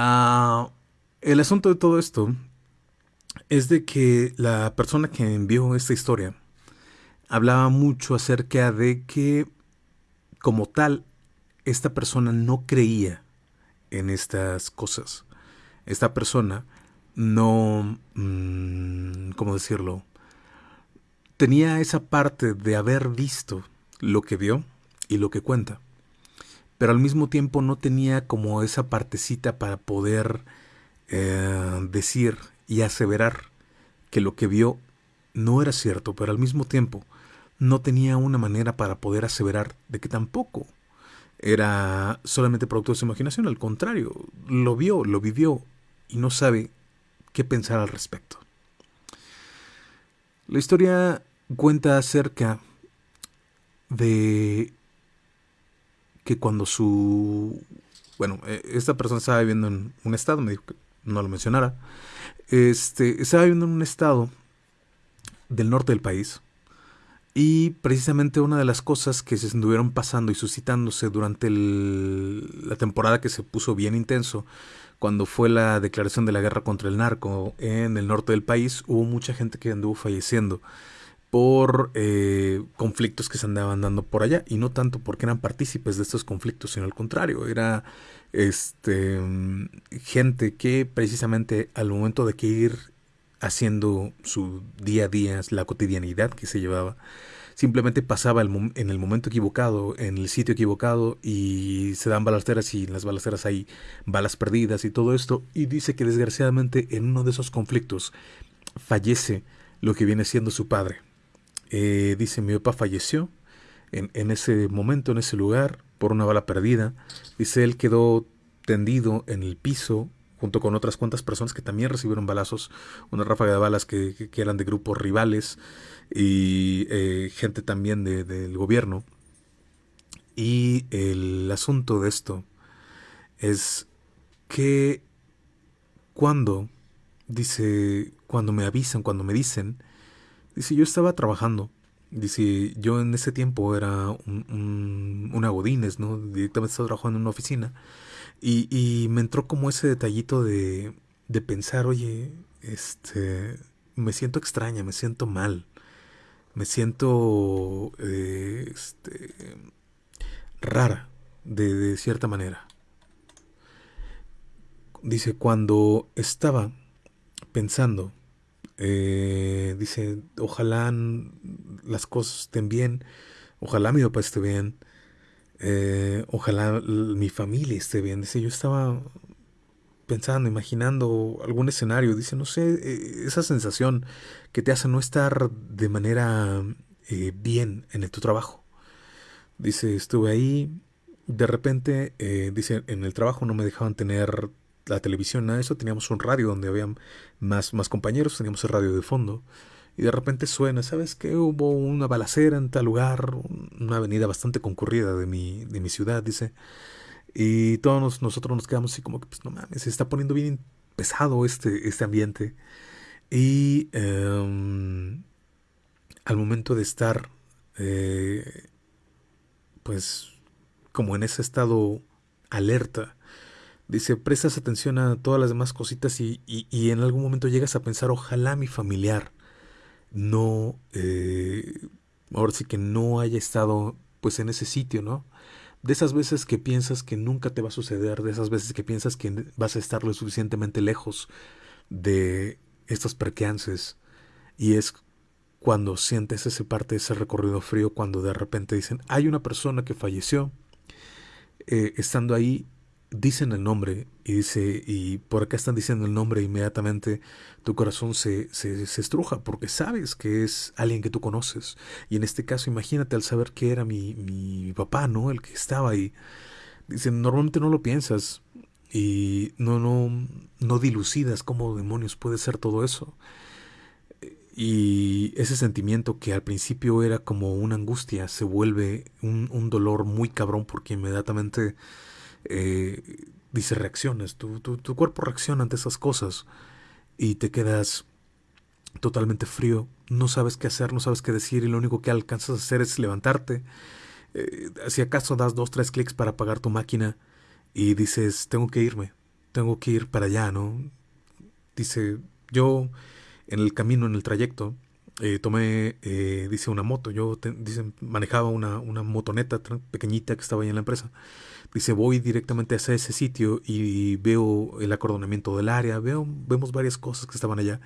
Ah, el asunto de todo esto es de que la persona que envió esta historia hablaba mucho acerca de que como tal esta persona no creía en estas cosas. Esta persona no, mm, ¿cómo decirlo? Tenía esa parte de haber visto lo que vio y lo que cuenta, pero al mismo tiempo no tenía como esa partecita para poder eh, decir y aseverar que lo que vio no era cierto, pero al mismo tiempo no tenía una manera para poder aseverar de que tampoco era solamente producto de su imaginación, al contrario, lo vio, lo vivió y no sabe qué pensar al respecto. La historia cuenta acerca de que cuando su... Bueno, e, esta persona estaba viviendo en un estado, me dijo que no lo mencionara, este, estaba viviendo en un estado del norte del país, y precisamente una de las cosas que se estuvieron pasando y suscitándose durante la temporada que se puso bien intenso, cuando fue la declaración de la guerra contra el narco en el norte del país, hubo mucha gente que anduvo falleciendo por eh, conflictos que se andaban dando por allá y no tanto porque eran partícipes de estos conflictos, sino al contrario, era este gente que precisamente al momento de que ir haciendo su día a día, la cotidianidad que se llevaba. Simplemente pasaba en el momento equivocado, en el sitio equivocado y se dan balaceras y en las balaceras hay balas perdidas y todo esto. Y dice que desgraciadamente en uno de esos conflictos fallece lo que viene siendo su padre. Eh, dice mi papá falleció en, ese momento, en ese lugar, por una bala perdida. Dice él quedó tendido en el piso junto con otras cuantas personas que también recibieron balazos, una ráfaga de balas que, eran de grupos rivales y eh, gente también del gobierno. Y el asunto de esto es que cuando, dice, cuando me avisan, cuando me dicen, dice, yo estaba trabajando, dice, yo en ese tiempo era un, un, ¿no? Directamente estaba trabajando en una oficina y, me entró como ese detallito de, de pensar, oye, este, me siento extraña, me siento mal, me siento eh, este, rara de, cierta manera. Dice, cuando estaba pensando, eh, dice, ojalá las cosas estén bien, ojalá mi papá esté bien, eh, ojalá mi familia esté bien. Dice, yo estaba pensando, imaginando algún escenario. Dice, no sé, eh, esa sensación que te hace no estar de manera eh, bien en tu trabajo. Dice, estuve ahí, de repente, dice, en el trabajo no me dejaban tener la televisión, de eso. Teníamos un radio donde había más, más compañeros, teníamos el radio de fondo y de repente suena, ¿sabes qué? Hubo una balacera en tal lugar, una avenida bastante concurrida de mi, de mi ciudad, dice. Y todos nosotros nos quedamos así como que, pues no mames, se está poniendo bien pesado este, este ambiente. Y em, al momento de estar, eh, pues, como en ese estado alerta, dice, prestas atención a todas las demás cositas y, y, en algún momento llegas a pensar, ojalá mi familiar no, eh, ahora sí que no haya estado pues en ese sitio, ¿no? De esas veces que piensas que nunca te va a suceder, de esas veces que piensas que vas a estar lo suficientemente lejos de estos percances y es cuando sientes ese parte, ese recorrido frío, cuando de repente dicen, hay una persona que falleció, eh, estando ahí dicen el nombre y dice, y por acá están diciendo el nombre, inmediatamente tu corazón se, se, se, estruja porque sabes que es alguien que tú conoces. Y en este caso, imagínate al saber que era mi, mi papá, ¿no? El que estaba ahí. Dicen, normalmente no lo piensas y no, no, no dilucidas cómo demonios puede ser todo eso. Y ese sentimiento que al principio era como una angustia se vuelve un, un dolor muy cabrón porque inmediatamente eh, dice reacciones, tu, tu, tu, cuerpo reacciona ante esas cosas y te quedas totalmente frío, no sabes qué hacer, no sabes qué decir y lo único que alcanzas a hacer es levantarte. Eh, si acaso das dos, tres clics para apagar tu máquina y dices, tengo que irme, tengo que ir para allá, ¿no? Dice, yo en el camino, en el trayecto, eh, tomé, dice, una moto. Yo, dice, manejaba una, una motoneta pequeñita que estaba ahí en la empresa. Dice, voy directamente hacia ese sitio y veo el acordonamiento del área, veo, vemos varias cosas que estaban allá.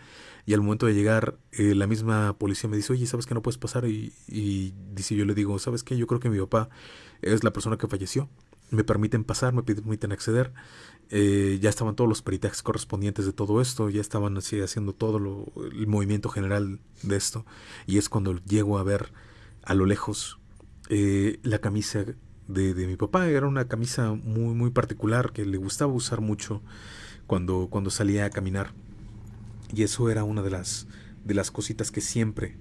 Y al momento de llegar, eh, la misma policía me dice, oye, ¿sabes que no puedes pasar? Y, y dice, yo le digo, ¿sabes qué? Yo creo que mi papá es la persona que falleció. Me permiten pasar, me permiten acceder. Eh, ya estaban todos los peritajes correspondientes de todo esto, ya estaban así haciendo todo lo, el movimiento general de esto. Y es cuando llego a ver a lo lejos eh, la camisa de, de, mi papá. Era una camisa muy, muy particular que le gustaba usar mucho cuando, cuando salía a caminar. Y eso era una de las, de las cositas que siempre,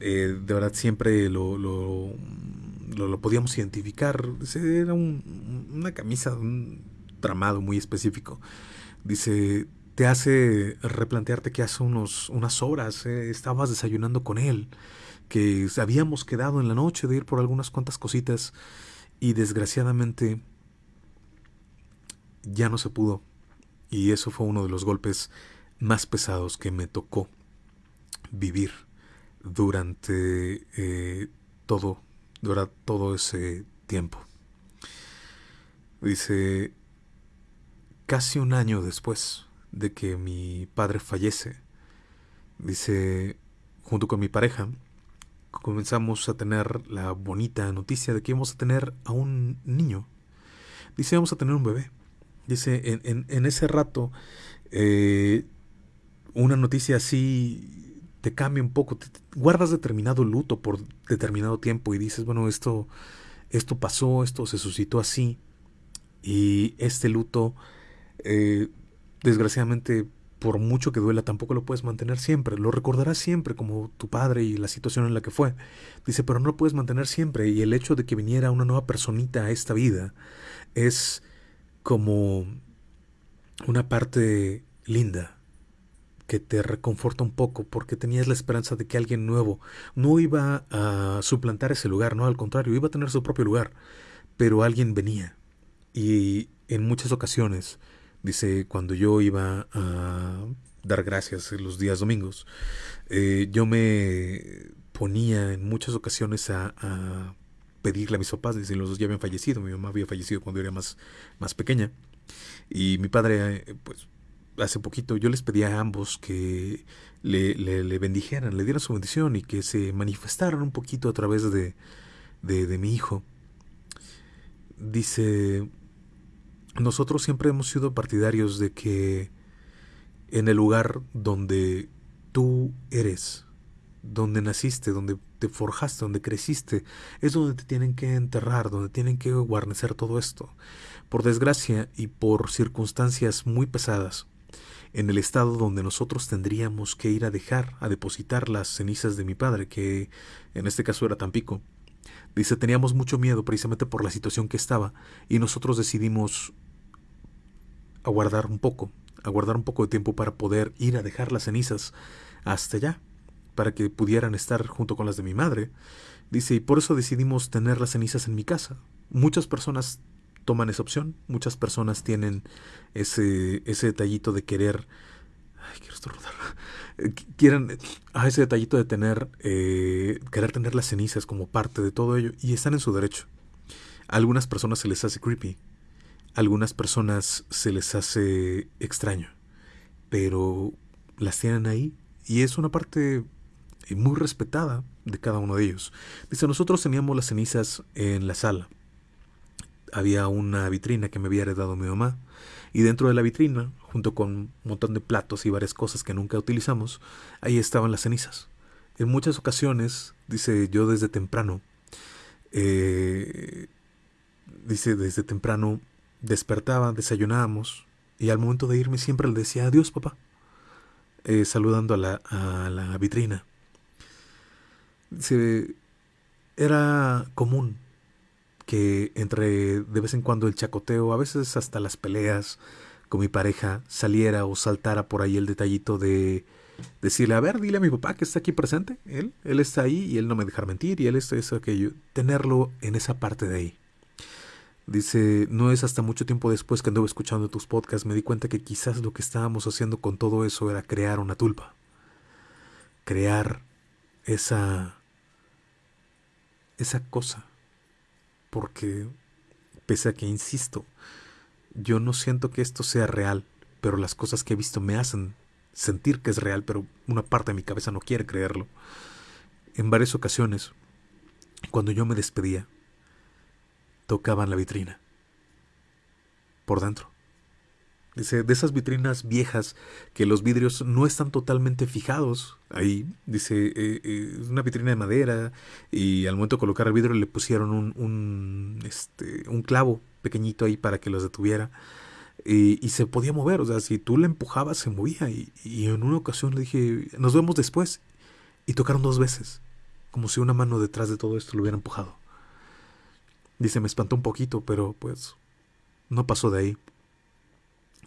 eh, de verdad, siempre lo, lo, lo, podíamos identificar. Era un, una camisa, un tramado muy específico. Dice, te hace replantearte que hace unos, unas horas eh, estabas desayunando con él, que habíamos quedado en la noche de ir por algunas cuantas cositas y desgraciadamente ya no se pudo. Y eso fue uno de los golpes más pesados que me tocó vivir durante eh, todo, durante todo ese tiempo. Dice, casi un año después de que mi padre fallece, dice, junto con mi pareja, comenzamos a tener la bonita noticia de que íbamos a tener a un niño. Dice, vamos a tener un bebé. Dice, en, en, ese rato, eh, una noticia así te cambia un poco, guardas determinado luto por determinado tiempo y dices, bueno, esto, esto pasó, esto se suscitó así. Y este luto, eh, desgraciadamente, por mucho que duela, tampoco lo puedes mantener siempre. Lo recordarás siempre como tu padre y la situación en la que fue. Dice, pero no lo puedes mantener siempre. Y el hecho de que viniera una nueva personita a esta vida es como una parte linda que te reconforta un poco porque tenías la esperanza de que alguien nuevo no iba a suplantar ese lugar, no, al contrario, iba a tener su propio lugar, pero alguien venía. Y en muchas ocasiones Dice, cuando yo iba a dar gracias los días domingos, eh, yo me ponía en muchas ocasiones a, pedirle a mis papás, dice, los dos ya habían fallecido, mi mamá había fallecido cuando yo era más, más pequeña, y mi padre, eh, pues, hace poquito yo les pedía a ambos que le, bendijeran, le dieran su bendición y que se manifestaran un poquito a través de, de mi hijo. Dice, nosotros siempre hemos sido partidarios de que en el lugar donde tú eres, donde naciste, donde te forjaste, donde creciste, es donde te tienen que enterrar, donde tienen que guarnecer todo esto. Por desgracia y por circunstancias muy pesadas, en el estado donde nosotros tendríamos que ir a dejar, a depositar las cenizas de mi padre, que en este caso era Tampico. Dice, teníamos mucho miedo precisamente por la situación que estaba y nosotros decidimos aguardar un poco, aguardar un poco de tiempo para poder ir a dejar las cenizas hasta allá, para que pudieran estar junto con las de mi madre. Dice, y por eso decidimos tener las cenizas en mi casa. Muchas personas toman esa opción, muchas personas tienen ese, ese detallito de querer... Ay, quiero estornudar. Quieren a ese detallito de tener, eh, querer tener las cenizas como parte de todo ello y están en su derecho. A algunas personas se les hace creepy, algunas personas se les hace extraño, pero las tienen ahí y es una parte muy respetada de cada uno de ellos. Dice, nosotros teníamos las cenizas en la sala. Había una vitrina que me había heredado mi mamá y dentro de la vitrina, junto con un montón de platos y varias cosas que nunca utilizamos, ahí estaban las cenizas. En muchas ocasiones, dice yo desde temprano, eh, dice desde temprano despertaba, desayunábamos y al momento de irme siempre le decía adiós papá, eh, saludando a la, a la vitrina. Se, era común que entre de vez en cuando el chacoteo, a veces hasta las peleas con mi pareja, saliera o saltara por ahí el detallito de decirle, a ver, dile a mi papá que está aquí presente, él, él está ahí y él no me dejar mentir y él está eso, aquello, tenerlo en esa parte de ahí. Dice, no es hasta mucho tiempo después que anduve escuchando tus podcasts, me di cuenta que quizás lo que estábamos haciendo con todo eso era crear una tulpa. Crear esa esa cosa. Porque pese a que insisto, yo no siento que esto sea real, pero las cosas que he visto me hacen sentir que es real, pero una parte de mi cabeza no quiere creerlo. En varias ocasiones, cuando yo me despedía, tocaban la vitrina. Por dentro. Dice, de esas vitrinas viejas que los vidrios no están totalmente fijados ahí. Dice, eh, eh, una vitrina de madera y al momento de colocar el vidrio le pusieron un, este, un clavo pequeñito ahí para que los detuviera. Y, y, se podía mover, o sea, si tú la empujabas se movía. Y, y en una ocasión le dije, nos vemos después. Y tocaron dos veces, como si una mano detrás de todo esto lo hubiera empujado. Dice, me espantó un poquito, pero pues no pasó de ahí.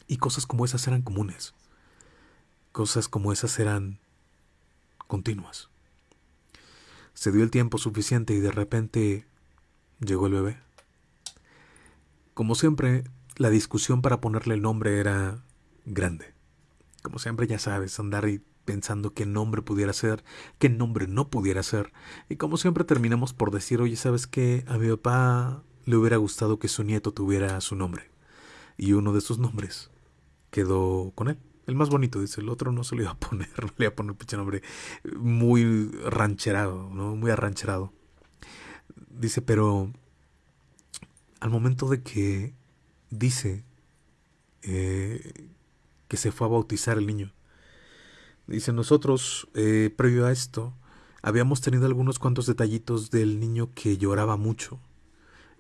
Y cosas como esas eran comunes. Cosas como esas eran continuas. Se dio el tiempo suficiente y de repente llegó el bebé. Como siempre, la discusión para ponerle el nombre era grande. Como siempre, ya sabes, andar y pensando qué nombre pudiera ser, qué nombre no pudiera ser. Y como siempre terminamos por decir, oye, ¿sabes qué? A mi papá le hubiera gustado que su nieto tuviera su nombre. Y uno de sus nombres quedó con él. El más bonito, dice, el otro no se lo iba a poner, no le iba a poner pinche nombre muy rancherado, ¿no? Muy arrancherado. Dice, pero al momento de que dice eh, que se fue a bautizar el niño, Dice, nosotros, eh, previo a esto, habíamos tenido algunos cuantos detallitos del niño que lloraba mucho.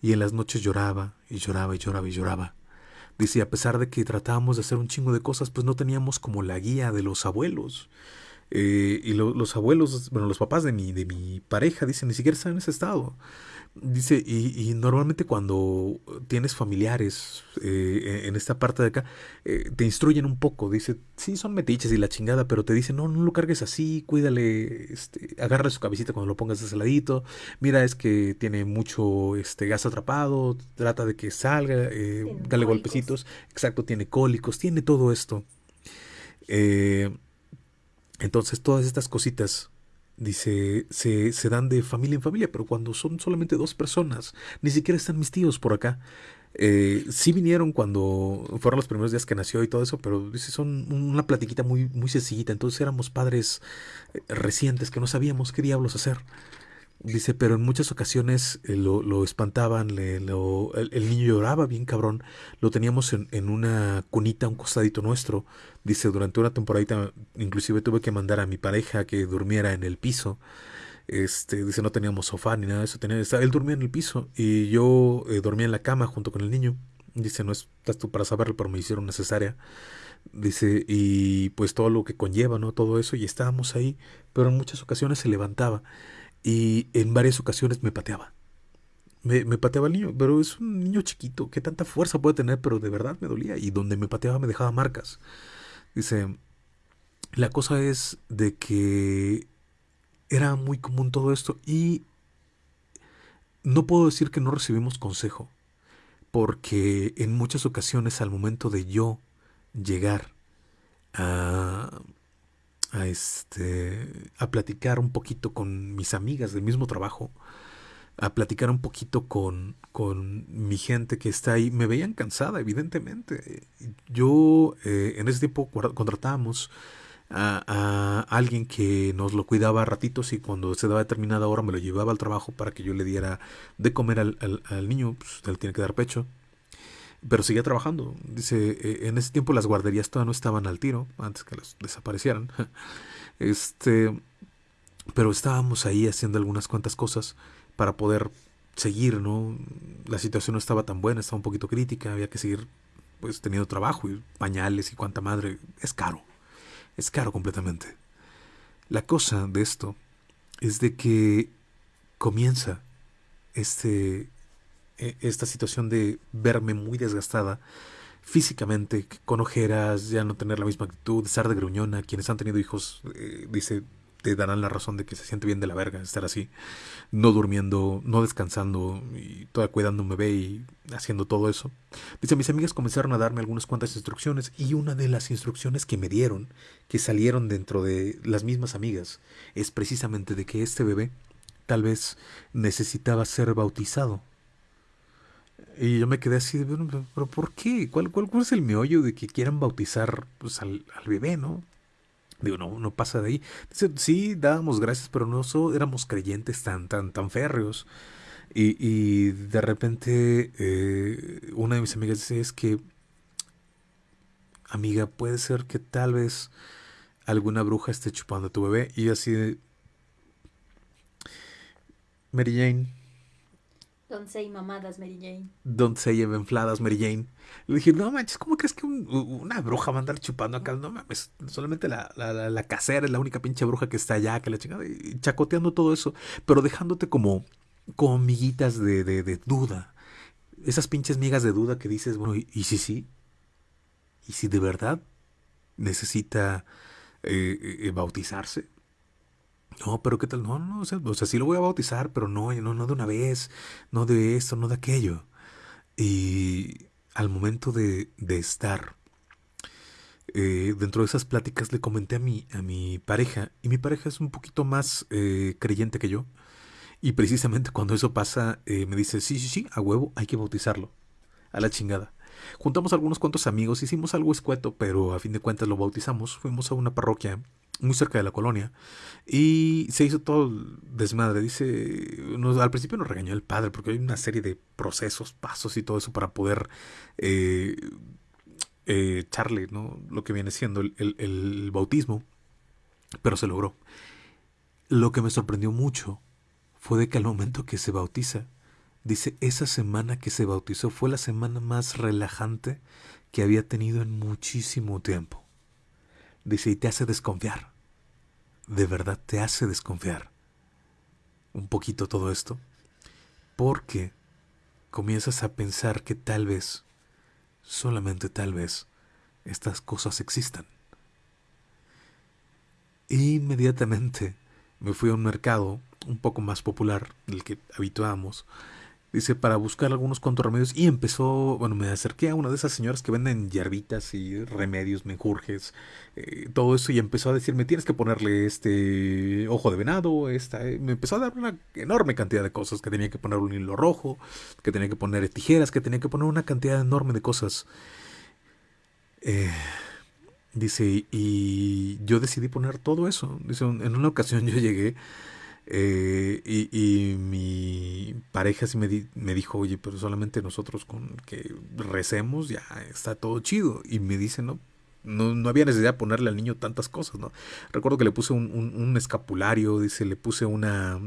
Y en las noches lloraba y lloraba y lloraba y lloraba. Dice, a pesar de que tratábamos de hacer un chingo de cosas, pues no teníamos como la guía de los abuelos. Eh, y los abuelos, bueno, los papás de mi, de mi pareja, dicen, ni siquiera están en ese estado. Dice, y, normalmente cuando tienes familiares eh, en esta parte de acá, eh, te instruyen un poco. Dice, sí, son metiches y la chingada, pero te dicen, no, no lo cargues así, cuídale, este, agarra su cabecita cuando lo pongas de ese ladito. Mira, es que tiene mucho este, gas atrapado, trata de que salga, eh, dale golpecitos. Exacto, tiene cólicos, tiene todo esto. entonces, todas estas cositas Dice, se, se, dan de familia en familia, pero cuando son solamente dos personas, ni siquiera están mis tíos por acá. Eh, sí vinieron cuando fueron los primeros días que nació y todo eso, pero dice, son una platiquita muy, muy sencillita. Entonces éramos padres eh, recientes que no sabíamos qué diablos hacer. Dice, pero en muchas ocasiones eh, lo, lo, espantaban, le, lo, el, niño lloraba bien cabrón, lo teníamos en, en, una cunita, un costadito nuestro. Dice, durante una temporada inclusive tuve que mandar a mi pareja que durmiera en el piso. Este, dice, no teníamos sofá ni nada de eso. Tenía, él dormía en el piso y yo eh, dormía en la cama junto con el niño. Dice, no estás tú para saberlo, pero me hicieron necesaria. Dice, y pues todo lo que conlleva, ¿no? Todo eso, y estábamos ahí, pero en muchas ocasiones se levantaba y en varias ocasiones me pateaba. Me, pateaba el niño, pero es un niño chiquito, ¿qué tanta fuerza puede tener? Pero de verdad me dolía y donde me pateaba me dejaba marcas. Dice, la cosa es de que era muy común todo esto y no puedo decir que no recibimos consejo, porque en muchas ocasiones al momento de yo llegar a a este a platicar un poquito con mis amigas del mismo trabajo, a platicar un poquito con, con mi gente que está ahí. Me veían cansada, evidentemente. Yo eh, en ese tiempo contratábamos a, alguien que nos lo cuidaba a ratitos y cuando se daba determinada hora me lo llevaba al trabajo para que yo le diera de comer al, al, al niño, pues él tiene que dar pecho pero seguía trabajando. Dice, eh, en ese tiempo las guarderías todavía no estaban al tiro, antes que las desaparecieran. Este, pero estábamos ahí haciendo algunas cuantas cosas para poder seguir, ¿no? La situación no estaba tan buena, estaba un poquito crítica, había que seguir pues teniendo trabajo y pañales y cuanta madre. Es caro, es caro completamente. La cosa de esto es de que comienza este esta situación de verme muy desgastada físicamente, con ojeras, ya no tener la misma actitud, estar de gruñona. Quienes han tenido hijos, eh, dice, te darán la razón de que se siente bien de la verga estar así, no durmiendo, no descansando y todavía cuidando un bebé y haciendo todo eso. Dice, mis amigas comenzaron a darme algunas cuantas instrucciones y una de las instrucciones que me dieron, que salieron dentro de las mismas amigas, es precisamente de que este bebé tal vez necesitaba ser bautizado. Y yo me quedé así, pero ¿por qué? ¿Cuál, cuál, es el meollo de que quieran bautizar pues, al, al bebé, no? Digo, no, no pasa de ahí. Dice, sí, dábamos gracias, pero no éramos creyentes tan, tan, tan férreos. Y, y de repente eh, una de mis amigas dice, es que, amiga, puede ser que tal vez alguna bruja esté chupando a tu bebé. Y así. Mary Jane, Don't say mamadas, Mary Jane. Don't say infladas, Mary Jane. Le dije, no manches, ¿cómo crees que una bruja va a andar chupando acá? No mames, solamente la, la, la, casera es la única pinche bruja que está allá, que la chingada, y chacoteando todo eso, pero dejándote como, como miguitas de, de, de duda. Esas pinches migas de duda que dices, bueno, ¿y, y si sí? ¿Y si de verdad necesita eh, eh, bautizarse? No, pero ¿qué tal? No, no, o sea, o sea, sí lo voy a bautizar, pero no, no, no de una vez, no de esto, no de aquello. Y al momento de, de estar eh, dentro de esas pláticas le comenté a mi, a mi pareja, y mi pareja es un poquito más eh, creyente que yo. Y precisamente cuando eso pasa, eh, me dice, sí, sí, sí, a huevo, hay que bautizarlo. A la chingada. Juntamos algunos cuantos amigos, hicimos algo escueto, pero a fin de cuentas lo bautizamos. Fuimos a una parroquia muy cerca de la colonia. Y se hizo todo desmadre. Dice, al principio nos regañó el padre porque hay una serie de procesos, pasos y todo eso para poder eh, eh, echarle ¿no? lo que viene siendo el, el bautismo. Pero se logró. Lo que me sorprendió mucho fue de que al momento que se bautiza, dice, esa semana que se bautizó fue la semana más relajante que había tenido en muchísimo tiempo. Dice, y te hace desconfiar de verdad te hace desconfiar un poquito todo esto, porque comienzas a pensar que tal vez, solamente tal vez, estas cosas existan. inmediatamente me fui a un mercado un poco más popular del que habituamos Dice, para buscar algunos cuantos remedios. Y empezó, bueno, me acerqué a una de esas señoras que venden hierbitas y remedios, menjurjes, eh, todo eso. Y empezó a decirme, tienes que ponerle este ojo de venado, esta. Eh". Me empezó a dar una enorme cantidad de cosas. Que tenía que poner un hilo rojo, que tenía que poner tijeras, que tenía que poner una cantidad enorme de cosas. Eh, dice, y yo decidí poner todo eso. Dice, en una ocasión yo llegué eh, y, mi pareja sí me, me, dijo, oye, pero solamente nosotros con que recemos ya está todo chido. Y me dice, no, no, había necesidad de ponerle al niño tantas cosas, ¿no? Recuerdo que le puse un, escapulario, dice, le puse una,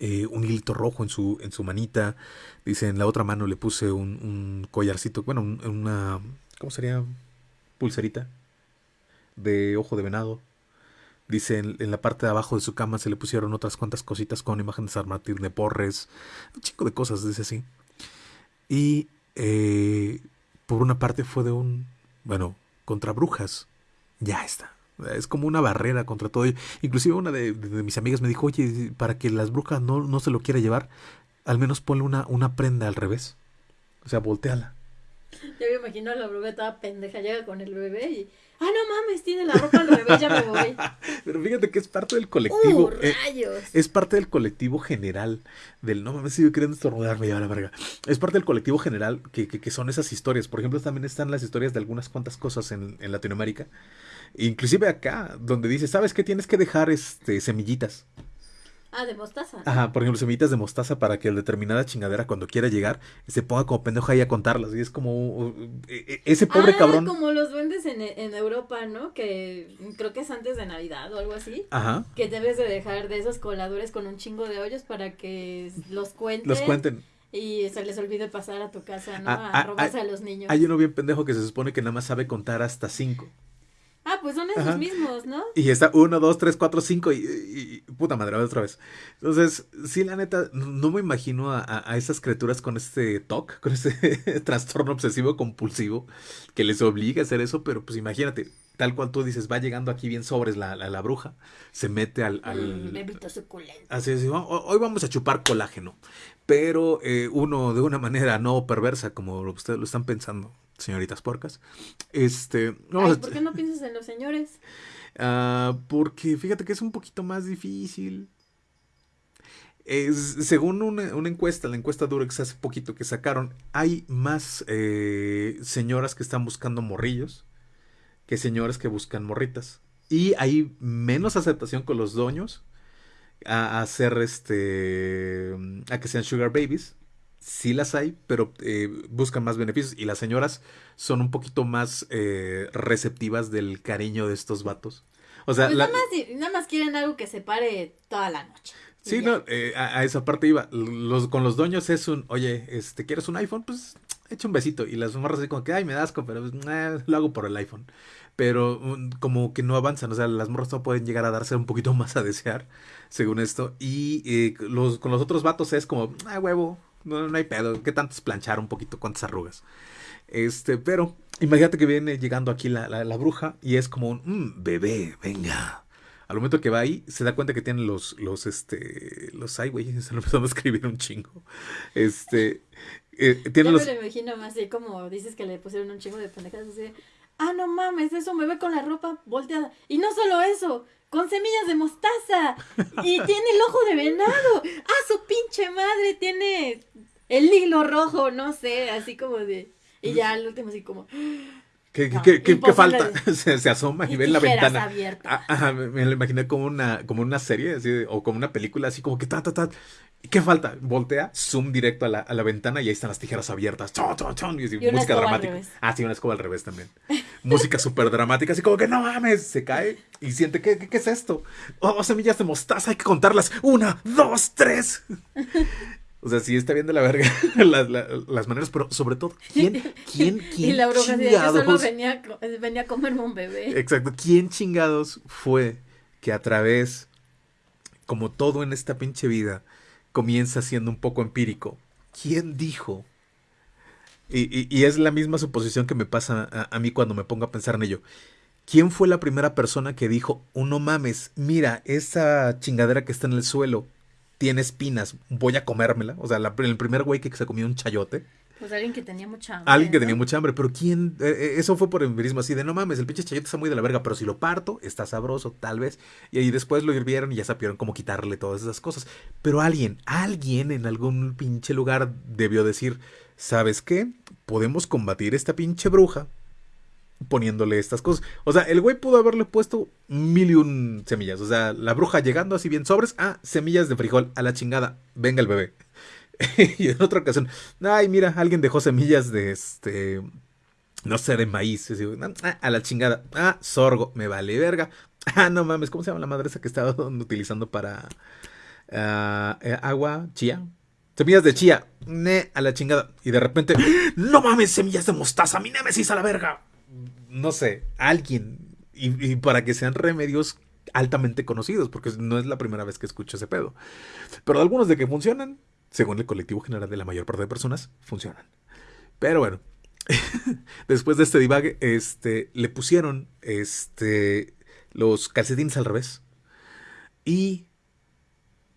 eh, un hilito rojo en su, en su manita, dice, en la otra mano le puse un, un collarcito, bueno, una, ¿cómo sería? Pulserita de ojo de venado. Dice, en, la parte de abajo de su cama se le pusieron otras cuantas cositas con imágenes de San Martín de Porres, un chico de cosas, dice así. Y eh, por una parte fue de un, bueno, contra brujas, ya está. Es como una barrera contra todo. Inclusive una de, mis amigas me dijo, oye, para que las brujas no, no se lo quiera llevar, al menos ponle una, una prenda al revés. O sea, volteala. Yo me imagino la bruja toda pendeja, llega con el bebé y ah, no mames, tiene la ropa al revés, ya me voy. Pero fíjate que es parte del colectivo. Uh, eh, rayos. es parte del colectivo general. Del no mames, sigo queriendo estornudarme ya la verga. Es parte del colectivo general que, que, son esas historias. Por ejemplo, también están las historias de algunas cuantas cosas en, en Latinoamérica. Inclusive acá, donde dice, ¿sabes qué? Tienes que dejar este semillitas. Ah, de mostaza. Ajá, por ejemplo, semillitas de mostaza para que la determinada chingadera cuando quiera llegar se ponga como pendejo ahí a contarlas. Y es como e, e, ese pobre ah, cabrón. como los duendes en, en, Europa, ¿no? Que creo que es antes de Navidad o algo así. Ajá. Que debes de dejar de esos coladores con un chingo de hoyos para que los cuenten. Los cuenten. Y se les olvide pasar a tu casa, ¿no? Ah, a, ah, robarse a los niños. Hay uno bien pendejo que se supone que nada más sabe contar hasta cinco. Ah, pues son esos Ajá. mismos, ¿no? Y está 1, 2, 3, 4, 5 y, y- y- puta madre, otra vez. Entonces, sí, la neta, no me imagino a, a- a esas criaturas con este TOC, con este trastorno obsesivo compulsivo que les obliga a hacer eso, pero pues imagínate, tal cual tú dices, va llegando aquí bien sobres la, la, la bruja, se mete al... al- Mm, bebito suculento. Así es, "Oh, hoy vamos a chupar colágeno, pero eh, uno de una manera no perversa, como ustedes lo están pensando, señoritas porcas. Este, vamos Ay, a- ¿por qué no piensas en los señores? Ah, porque fíjate que es un poquito más difícil. Es, según una, una encuesta, la encuesta Durex hace poquito que sacaron, hay más eh, señoras que están buscando morrillos que señoras que buscan morritas. Y hay menos aceptación con los dueños a, a hacer este. a que sean sugar babies. Sí las hay, pero eh, buscan más beneficios. Y las señoras son un poquito más eh, receptivas del cariño de estos vatos. O sea, Pues la- nada, más, nada más quieren algo que se pare toda la noche. Sí, no, eh, a, a esa parte iba. Los, con los dueños es un, oye, este, ¿quieres un iPhone? Pues echa un besito. Y las morras así como que, ay, me das asco, pero pues, lo hago por el iPhone. Pero como que no avanzan, o sea, las morras no pueden llegar a darse un poquito más a desear, según esto. Y eh, los, con los otros vatos es como, ah, huevo, no, no hay pedo, ¿qué tanto es planchar un poquito? ¿Cuántas arrugas? Este, pero imagínate que viene llegando aquí la, la, la bruja y es como un, "Mm, bebé, venga. Al momento que va ahí, se da cuenta que tienen los, los, este, los, ay, güey, se lo empezamos a escribir un chingo. Este, eh, Ya tienen los, me lo imagino más así como dices que le pusieron un chingo de pendejadas así. Ah, no mames, eso me ve con la ropa volteada. Y no solo eso, con semillas de mostaza. Y tiene el ojo de venado. Ah, su pinche madre tiene el hilo rojo, no sé, así como de. Y ya al último así como. ¿qué, no, qué- qué- falta? de- se, se asoma y y ve en la ventana. abiertas. Ah, ajá, me, me lo imaginé como una, como una serie, así, o como una película, así como que ta, ta, ta. ¿Y ¿Qué falta? Voltea, zoom directo a la, a la ventana y ahí están las tijeras abiertas. Chon, chon, chon, y así, Y una música dramática. Ah, sí, una escoba al revés también. música súper dramática, así como que no mames, se cae y siente, ¿qué, qué, qué es esto? Oh, semillas de mostaza, hay que contarlas. Una, dos, tres. O sea, sí está bien de la verga las, la- las maneras, pero sobre todo, ¿quién, quién, quién Y la bruja de yo solo chingados? venía, co- venía a comerme un bebé. Exacto. ¿Quién chingados fue que a través, como todo en esta pinche vida, comienza siendo un poco empírico? ¿Quién dijo? Y, es la misma suposición que me pasa a, mí cuando me pongo a pensar en ello. ¿Quién fue la primera persona que dijo, oh, no mames, mira, esa chingadera que está en el suelo tiene espinas, voy a comérmela? O sea, el primer güey que se comió un chayote. Pues alguien que tenía mucha hambre. Alguien que ¿no? tenía mucha hambre, pero ¿quién? Eh, eh, eso fue por empirismo así de no mames, el pinche chayote está muy de la verga, pero si lo parto, está sabroso, tal vez. Y ahí después lo hirvieron y ya supieron cómo quitarle todas esas cosas. Pero alguien, alguien en algún pinche lugar debió decir, ¿sabes qué? Podemos combatir esta pinche bruja poniéndole estas cosas. O sea, el güey pudo haberle puesto mil y un semillas. O sea, la bruja llegando así bien sobres, ah, semillas de frijol, a la chingada, venga el bebé. y en otra ocasión, ay, mira, alguien dejó semillas de este, no sé, de maíz. Ah, a la chingada, ah, sorgo, me vale verga. Ah, no mames, ¿cómo se llama la madre esa que estaba utilizando para ah, eh, agua? Chía. Semillas de chía, ne, a la chingada. Y de repente, no mames, semillas de mostaza, mi némesis a la verga. No sé, alguien. Y, y para que sean remedios altamente conocidos, porque no es la primera vez que escucho ese pedo. Pero algunos de que funcionan, según el colectivo general de la mayor parte de personas, funcionan. Pero bueno, después de este divague, este, le pusieron este, los calcetines al revés. Y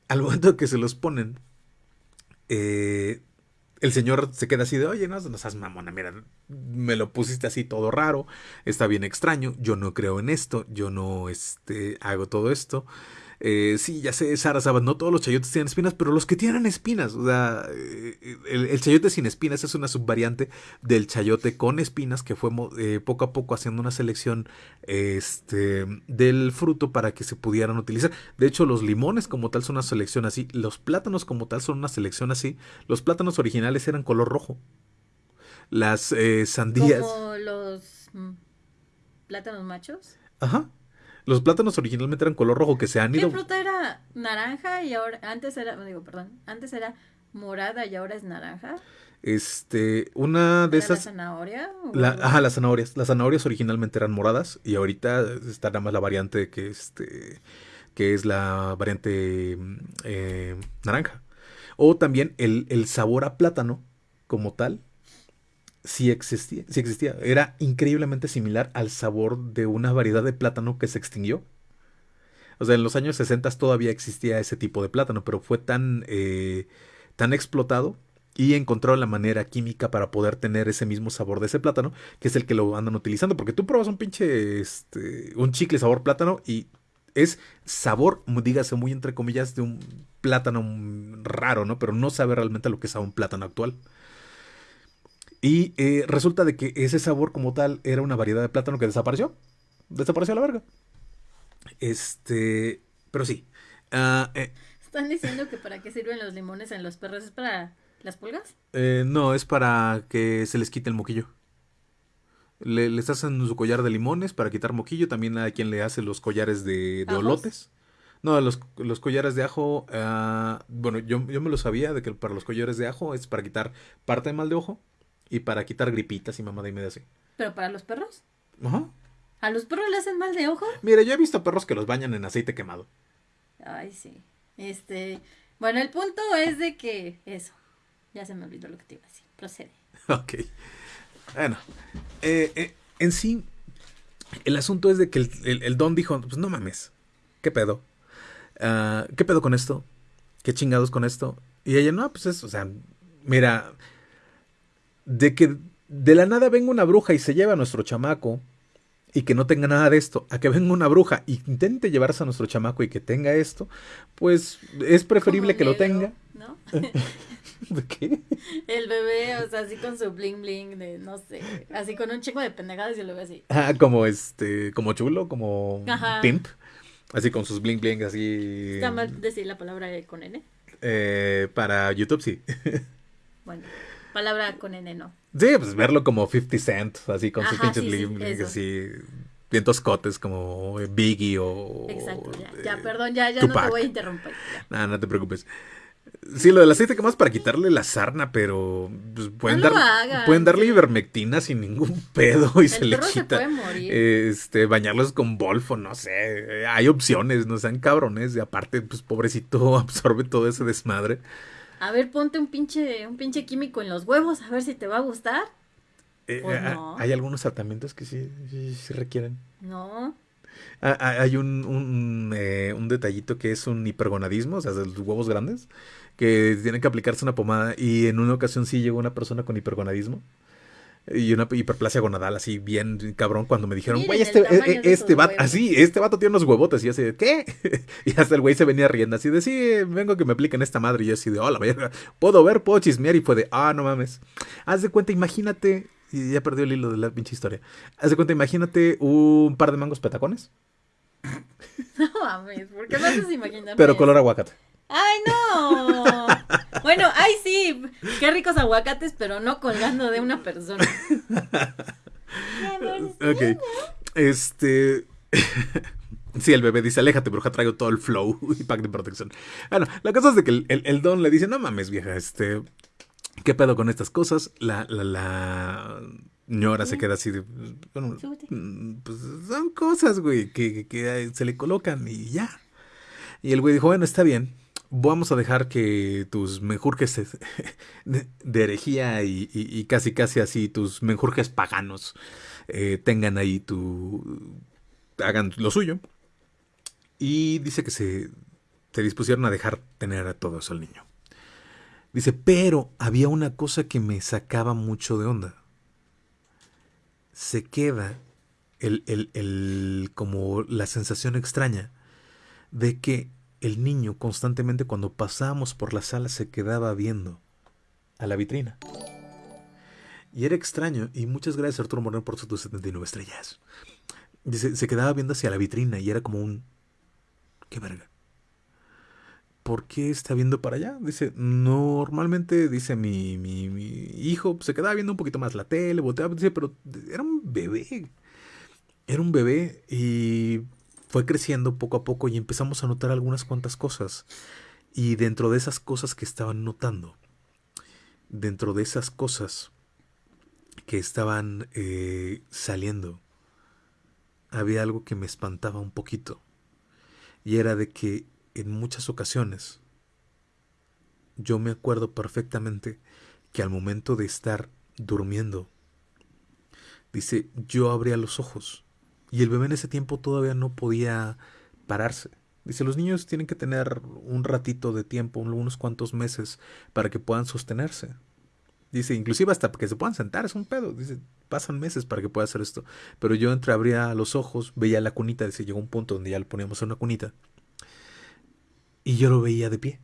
al momento que se los ponen, eh, el señor se queda así de, oye, no, no seas mamona, mira, me lo pusiste así todo raro, está bien extraño, yo no creo en esto, yo no este, hago todo esto. Eh, sí, ya sé, Sara Sabat, no todos los chayotes tienen espinas, pero los que tienen espinas, o sea, eh, el, el chayote sin espinas es una subvariante del chayote con espinas que fue eh, poco a poco haciendo una selección este, del fruto para que se pudieran utilizar. De hecho, los limones como tal son una selección así, los plátanos como tal son una selección así. Los plátanos originales eran color rojo. Las eh, sandías. Como los mm, plátanos machos. Ajá. Los plátanos originalmente eran color rojo que se han ¿Qué ido. fruta era naranja y ahora antes era, digo, perdón, antes era morada y ahora es naranja? Este, una de ¿Era esas... ¿La zanahoria? La, ajá, las zanahorias. Las zanahorias originalmente eran moradas y ahorita está nada más la variante que, este, que es la variante mm, eh, naranja. O también el, el sabor a plátano como tal, sí existía, existía. Era increíblemente similar al sabor de una variedad de plátano que se extinguió. O sea, en los años 60 todavía existía ese tipo de plátano, pero fue tan, eh, tan explotado y encontraron la manera química para poder tener ese mismo sabor de ese plátano, que es el que lo andan utilizando. Porque tú pruebas un pinche, este, un chicle sabor plátano y es sabor, dígase muy entre comillas, de un plátano mm, raro, ¿no? Pero no sabe realmente a lo que sabe un plátano actual. Y eh, resulta de que ese sabor como tal era una variedad de plátano que desapareció. Desapareció a la verga. Este, pero sí. Ah, eh, ¿Están diciendo que para qué sirven los limones en los perros? ¿Es para las pulgas? eh, no, es para que se les quite el moquillo. Le, les hacen su collar de limones para quitar moquillo. También hay quien le hace los collares de, de olotes. No, los, los collares de ajo. ah, bueno, yo, yo me lo sabía de que para los collares de ajo es para quitar parte de mal de ojo y para quitar gripitas y mamada y media así. ¿Pero para los perros? Ajá. ¿A los perros le hacen mal de ojo? Mira, yo he visto perros que los bañan en aceite quemado. Ay, sí. Este, bueno, el punto es de que eso. Ya se me olvidó lo que te iba a decir. Procede. Ok. Bueno. eh, eh, en sí, el asunto es de que el, el- el don dijo, pues no mames. ¿Qué pedo? Ah, ¿Qué pedo con esto? ¿Qué chingados con esto? Y ella, no, pues es, o sea, mira, de que de la nada venga una bruja y se lleva a nuestro chamaco y que no tenga nada de esto, a que venga una bruja y intente llevarse a nuestro chamaco y que tenga esto, pues es preferible que lo tenga. ¿No? ¿De qué? El bebé, o sea, así con su bling bling de, no sé, así con un chingo de pendejadas y lo veo así. Ah, como este, como chulo, como Ajá. pimp. Así con sus bling bling así. Está mal decir la palabra con N. eh, para YouTube sí. Bueno, palabra con N no. Sí, pues verlo como 50 Cent, así con sus Ajá, pinches sí, sí, así. Bien toscotes como Biggie o. Exacto, ya, eh, ya, perdón, ya, ya no te voy a interrumpir. Nah, no te preocupes. Sí, lo del aceite que más para quitarle la sarna, pero pues, pueden, No dar, hagan, pueden darle sí. ivermectina sin ningún pedo y se le se quita. puede morir. Este, bañarlos con bolfo, no sé. Hay opciones, no sean cabrones. Y aparte, pues pobrecito absorbe todo ese desmadre. A ver, ponte un pinche, un pinche químico en los huevos, a ver si te va a gustar. Eh, Pues eh, no. Hay algunos tratamientos que sí, sí, sí requieren. No. Ah, ah, Hay un, un, eh, un detallito que es un hipergonadismo, o sea, de los huevos grandes, que tienen que aplicarse una pomada. Y en una ocasión sí llegó una persona con hipergonadismo. Y una hiperplasia gonadal así bien cabrón cuando me dijeron, güey, este, eh, eh, este vato, huevos". así, este vato tiene unos huevotes. Y yo así de, ¿qué? y hasta el güey se venía riendo así de, sí, vengo que me apliquen esta madre. Y yo así de, hola, verga, puedo ver, puedo chismear. Y fue de, ah, no mames. Haz de cuenta, imagínate, y ya perdió el hilo de la pinche historia. Haz de cuenta, imagínate un par de mangos petacones, No mames, ¿por qué me haces imaginar? pero color aguacate. ¡Ay, no! Bueno, ay, sí, qué ricos aguacates, pero no colgando de una persona. Ok. Este. Sí, el bebé dice, aléjate, bruja, traigo todo el flow y pack de protección. Bueno, la cosa es de que el, el- el don le dice, no mames, vieja, este... ¿Qué pedo con estas cosas? La, la, la ñora se queda así de... Bueno, mm, pues son cosas, güey, que, que- que se le colocan y ya. Y el güey dijo, bueno, está bien. Vamos a dejar que tus menjurjes de, herejía y, y- casi casi así, tus menjurjes paganos, eh, tengan ahí tu... hagan lo suyo. Y dice que se, se dispusieron a dejar tener a todo eso al niño. Dice, pero había una cosa que me sacaba mucho de onda. Se queda el, el- el- como la sensación extraña de que el niño constantemente cuando pasábamos por la sala se quedaba viendo a la vitrina. Y era extraño, y muchas gracias Arturo Moreno por sus 79 estrellas. Dice, se quedaba viendo hacia la vitrina y era como un... ¿Qué verga? ¿Por qué está viendo para allá? Dice, normalmente, dice mi, mi, mi hijo, se quedaba viendo un poquito más la tele, volteaba, dice, pero era un bebé. Era un bebé y fue creciendo poco a poco y empezamos a notar algunas cuantas cosas. Y dentro de esas cosas que estaban notando, dentro de esas cosas que estaban eh, saliendo, había algo que me espantaba un poquito. Y era de que en muchas ocasiones yo me acuerdo perfectamente que al momento de estar durmiendo, dice, yo abría los ojos y el bebé en ese tiempo todavía no podía pararse. Dice, los niños tienen que tener un ratito de tiempo, unos cuantos meses, para que puedan sostenerse. Dice, inclusive hasta que se puedan sentar, es un pedo. Dice, pasan meses para que pueda hacer esto. Pero yo entreabría los ojos, veía la cunita, dice, llegó un punto donde ya le poníamos una cunita. Y yo lo veía de pie.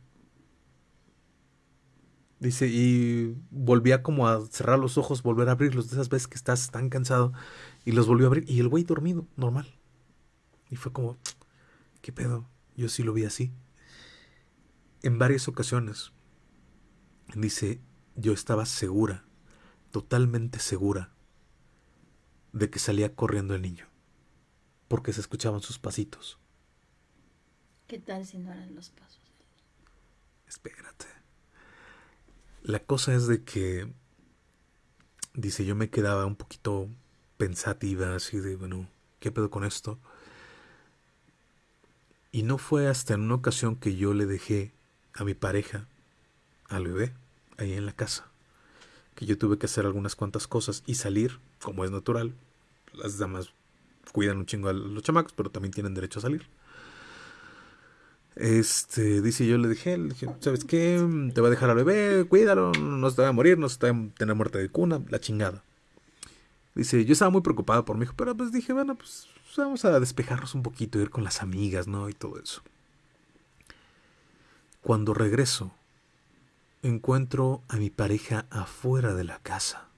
Dice, y volvía como a cerrar los ojos, volver a abrirlos, de esas veces que estás tan cansado, y los volvió a abrir, y el güey dormido, normal. Y fue como, ¿qué pedo? Yo sí lo vi así. En varias ocasiones, dice, yo estaba segura, totalmente segura, de que salía corriendo el niño, porque se escuchaban sus pasitos. ¿Qué tal si no eran los pasos? Espérate. La cosa es de que, dice, yo me quedaba un poquito pensativa, así de, bueno, ¿qué pedo con esto? Y no fue hasta en una ocasión que yo le dejé a mi pareja, al bebé, ahí en la casa, que yo tuve que hacer algunas cuantas cosas y salir, como es natural. Las damas cuidan un chingo a los chamacos, pero también tienen derecho a salir. Este, dice, yo le dije, ¿sabes qué? Te va a dejar al bebé, cuídalo, no se te va a morir, no se te va a tener muerte de cuna, la chingada. Dice, yo estaba muy preocupado por mi hijo, pero pues dije, bueno, pues vamos a despejarnos un poquito, ir con las amigas, ¿no? Y todo eso. Cuando regreso, encuentro a mi pareja afuera de la casa.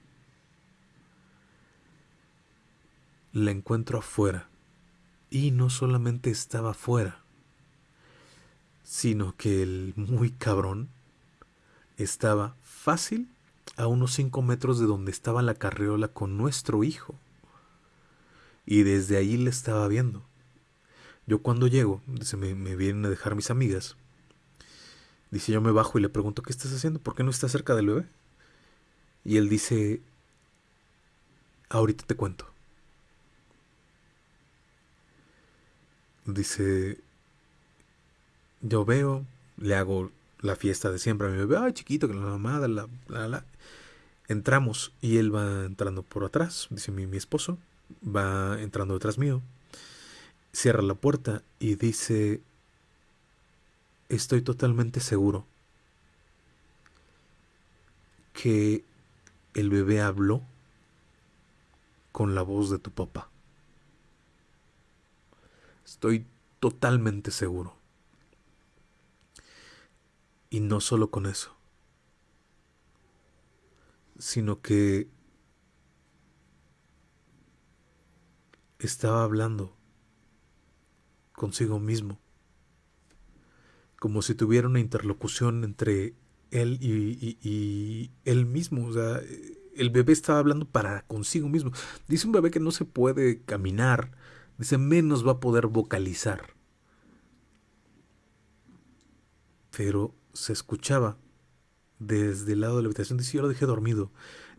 La encuentro afuera. Y no solamente estaba afuera, sino que el muy cabrón estaba fácil a unos 5 metros de donde estaba la carriola con nuestro hijo. Y desde ahí le estaba viendo. Yo cuando llego, dice, me, me vienen a dejar mis amigas. Dice, yo me bajo y le pregunto, ¿qué estás haciendo? ¿Por qué no estás cerca del bebé? Y él dice, ahorita te cuento. Dice, yo veo, le hago la fiesta de siempre a mi bebé, ay chiquito, que la mamada, la, la, la. Entramos y él va entrando por atrás, dice mi, mi esposo, va entrando detrás mío, cierra la puerta y dice, estoy totalmente seguro que el bebé habló con la voz de tu papá. Estoy totalmente seguro. Y no solo con eso, sino que estaba hablando consigo mismo, como si tuviera una interlocución entre él y, y, él mismo. O sea, el bebé estaba hablando para consigo mismo. Dice un bebé que no se puede caminar, dice menos va a poder vocalizar. Pero se escuchaba desde el lado de la habitación. Dice, yo lo dejé dormido.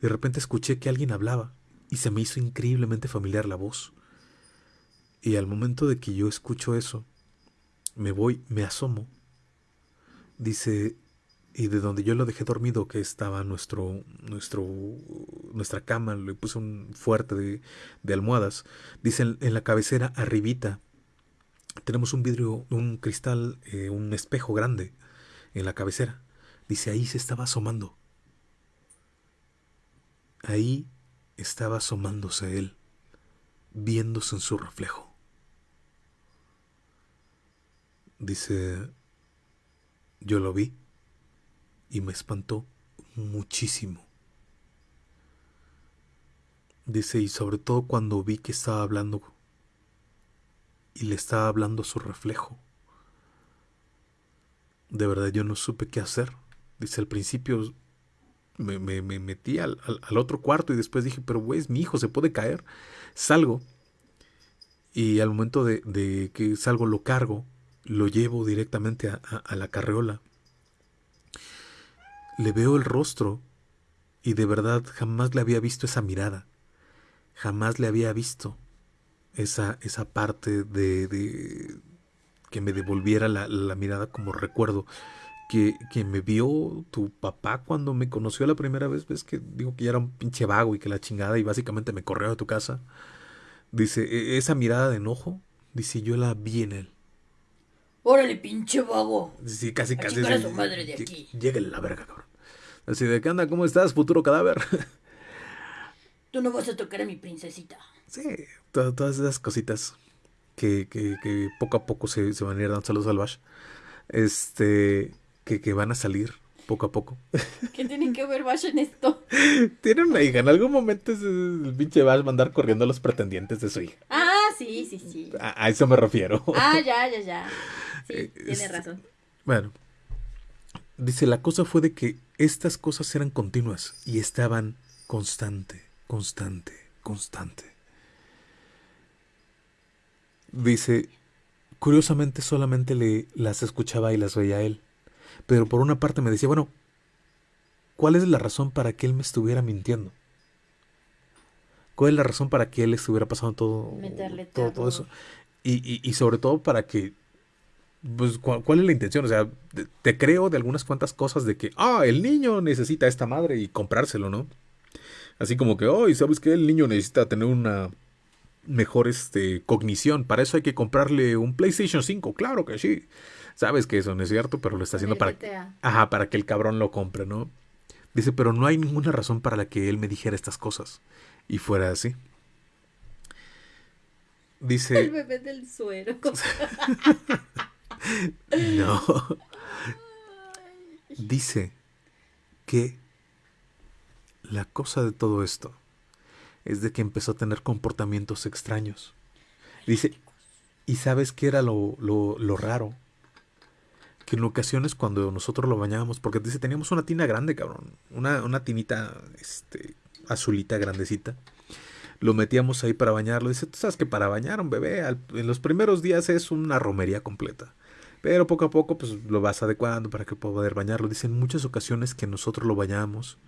De repente escuché que alguien hablaba y se me hizo increíblemente familiar la voz. Y al momento de que yo escucho eso, me voy, me asomo. Dice, y de donde yo lo dejé dormido, que estaba nuestro, nuestro, nuestra cama, le puse un fuerte de, de almohadas. Dice en, la cabecera, arribita, tenemos un vidrio, un cristal, eh, un espejo grande en la cabecera. Dice, ahí se estaba asomando. Ahí estaba asomándose él, viéndose en su reflejo. Dice, yo lo vi y me espantó muchísimo. Dice, y sobre todo cuando vi que estaba hablando y le estaba hablando su reflejo. De verdad yo no supe qué hacer. Dice, al principio me, me, me metí al, al, otro cuarto y después dije, pero güey, es mi hijo, se puede caer. Salgo y al momento de, de que salgo lo cargo, lo llevo directamente a, la carreola. Le veo el rostro Y de verdad jamás le había visto esa mirada. Jamás le había visto esa, esa parte de que me devolviera la, la mirada como recuerdo. Que, que, me vio tu papá cuando me conoció la primera vez, ves que digo que ya era un pinche vago y que la chingada y básicamente me corrió de tu casa. Dice, "E- esa mirada de enojo, dice, yo la vi en él. Órale, pinche vago. Sí, casi, A casi. a su madre de aquí. Lléguele la verga, cabrón. Así de, ¿qué anda? ¿Cómo estás, futuro cadáver? Tú no vas a tocar a mi princesita. sí, to- todas esas cositas que, que, que poco a poco se, se van a ir dando saludos al Bash. Este, que, que van a salir poco a poco. ¿Qué tiene que ver Bash en esto? Tiene una hija, en algún momento el pinche Bash va a andar corriendo a los pretendientes de su hija. Ah, sí, sí, sí. A, a eso me refiero. Ah, ya, ya, ya. Sí, Eh, tiene es- razón. Bueno, dice, la cosa fue de que estas cosas eran continuas y estaban constante, constante, constante. Dice, curiosamente solamente le las escuchaba y las veía a él, pero por una parte me decía, bueno, ¿cuál es la razón para que él me estuviera mintiendo? ¿Cuál es la razón para que él estuviera pasando todo, Meterle todo, todo eso? Y, y, y sobre todo para que pues, ¿cuál, cuál es la intención? O sea, te, te creo de algunas cuantas cosas de que, ah, el niño necesita esta madre y comprárselo, ¿no? Así como que, oh, ¿y sabes qué? El niño necesita tener una mejor este, cognición. Para eso hay que comprarle un PlayStation 5. Claro que sí. Sabes que eso no es cierto, pero lo está haciendo El para, GTA. ajá, para que el cabrón lo compre, ¿no? Dice, pero no hay ninguna razón para la que él me dijera estas cosas. Y fuera así. El Dice, bebé del suero. no. Dice que la cosa de todo esto es de que empezó a tener comportamientos extraños. Dice, ¿y sabes qué era lo, lo, lo raro? Que en ocasiones cuando nosotros lo bañábamos, porque dice, teníamos una tina grande, cabrón, una, una tinita este, azulita, grandecita. Lo metíamos ahí para bañarlo. Dice, tú sabes que para bañar a un bebé al- en los primeros días es una romería completa. Pero poco a poco pues lo vas adecuando para que pueda poder bañarlo. Dice, en muchas ocasiones que nosotros lo bañábamos,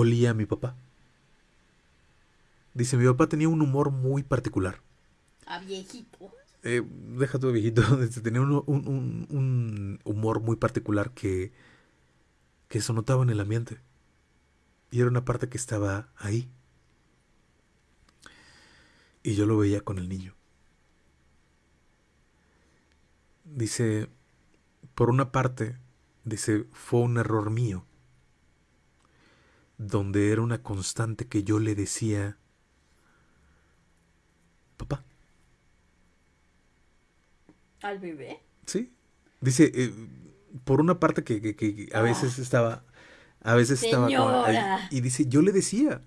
olía a mi papá. Dice, mi papá tenía un humor muy particular. A viejito. Eh, deja tu viejito. Tenía un, un- un- un humor muy particular que, que se notaba en el ambiente. Y era una parte que estaba ahí. Y yo lo veía con el niño. Dice, por una parte, dice, fue un error mío. Donde era una constante que yo le decía, papá. ¿Al bebé? Sí. Dice, eh, por una parte que, que- que a veces estaba, a veces estaba ahí, Señora. y dice, yo le decía,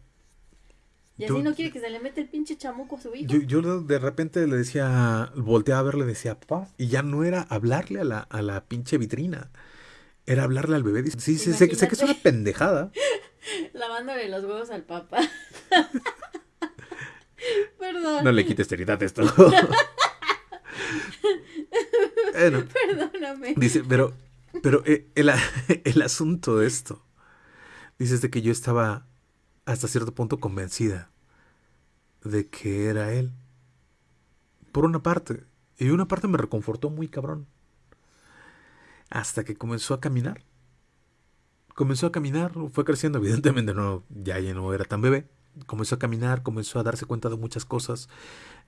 Y Yo- así no quiere que se le mete el pinche chamuco a su hijo. yo, yo de repente le decía, volteaba a ver, le decía, papá, y ya no era hablarle a la, a la pinche vitrina, era hablarle al bebé. Dice, sí, sí, sé, que- sé que es una pendejada. Lavándole los huevos al papá. Perdón. No le quites seriedad esto. Bueno, Perdóname. Dice, pero, pero eh, el, el asunto de esto, dice es de que yo estaba hasta cierto punto convencida de que era él. Por una parte. Y una parte me reconfortó muy cabrón. Hasta que comenzó a caminar. Comenzó a caminar, fue creciendo, evidentemente no, ya, ya no era tan bebé. Comenzó a caminar, comenzó a darse cuenta de muchas cosas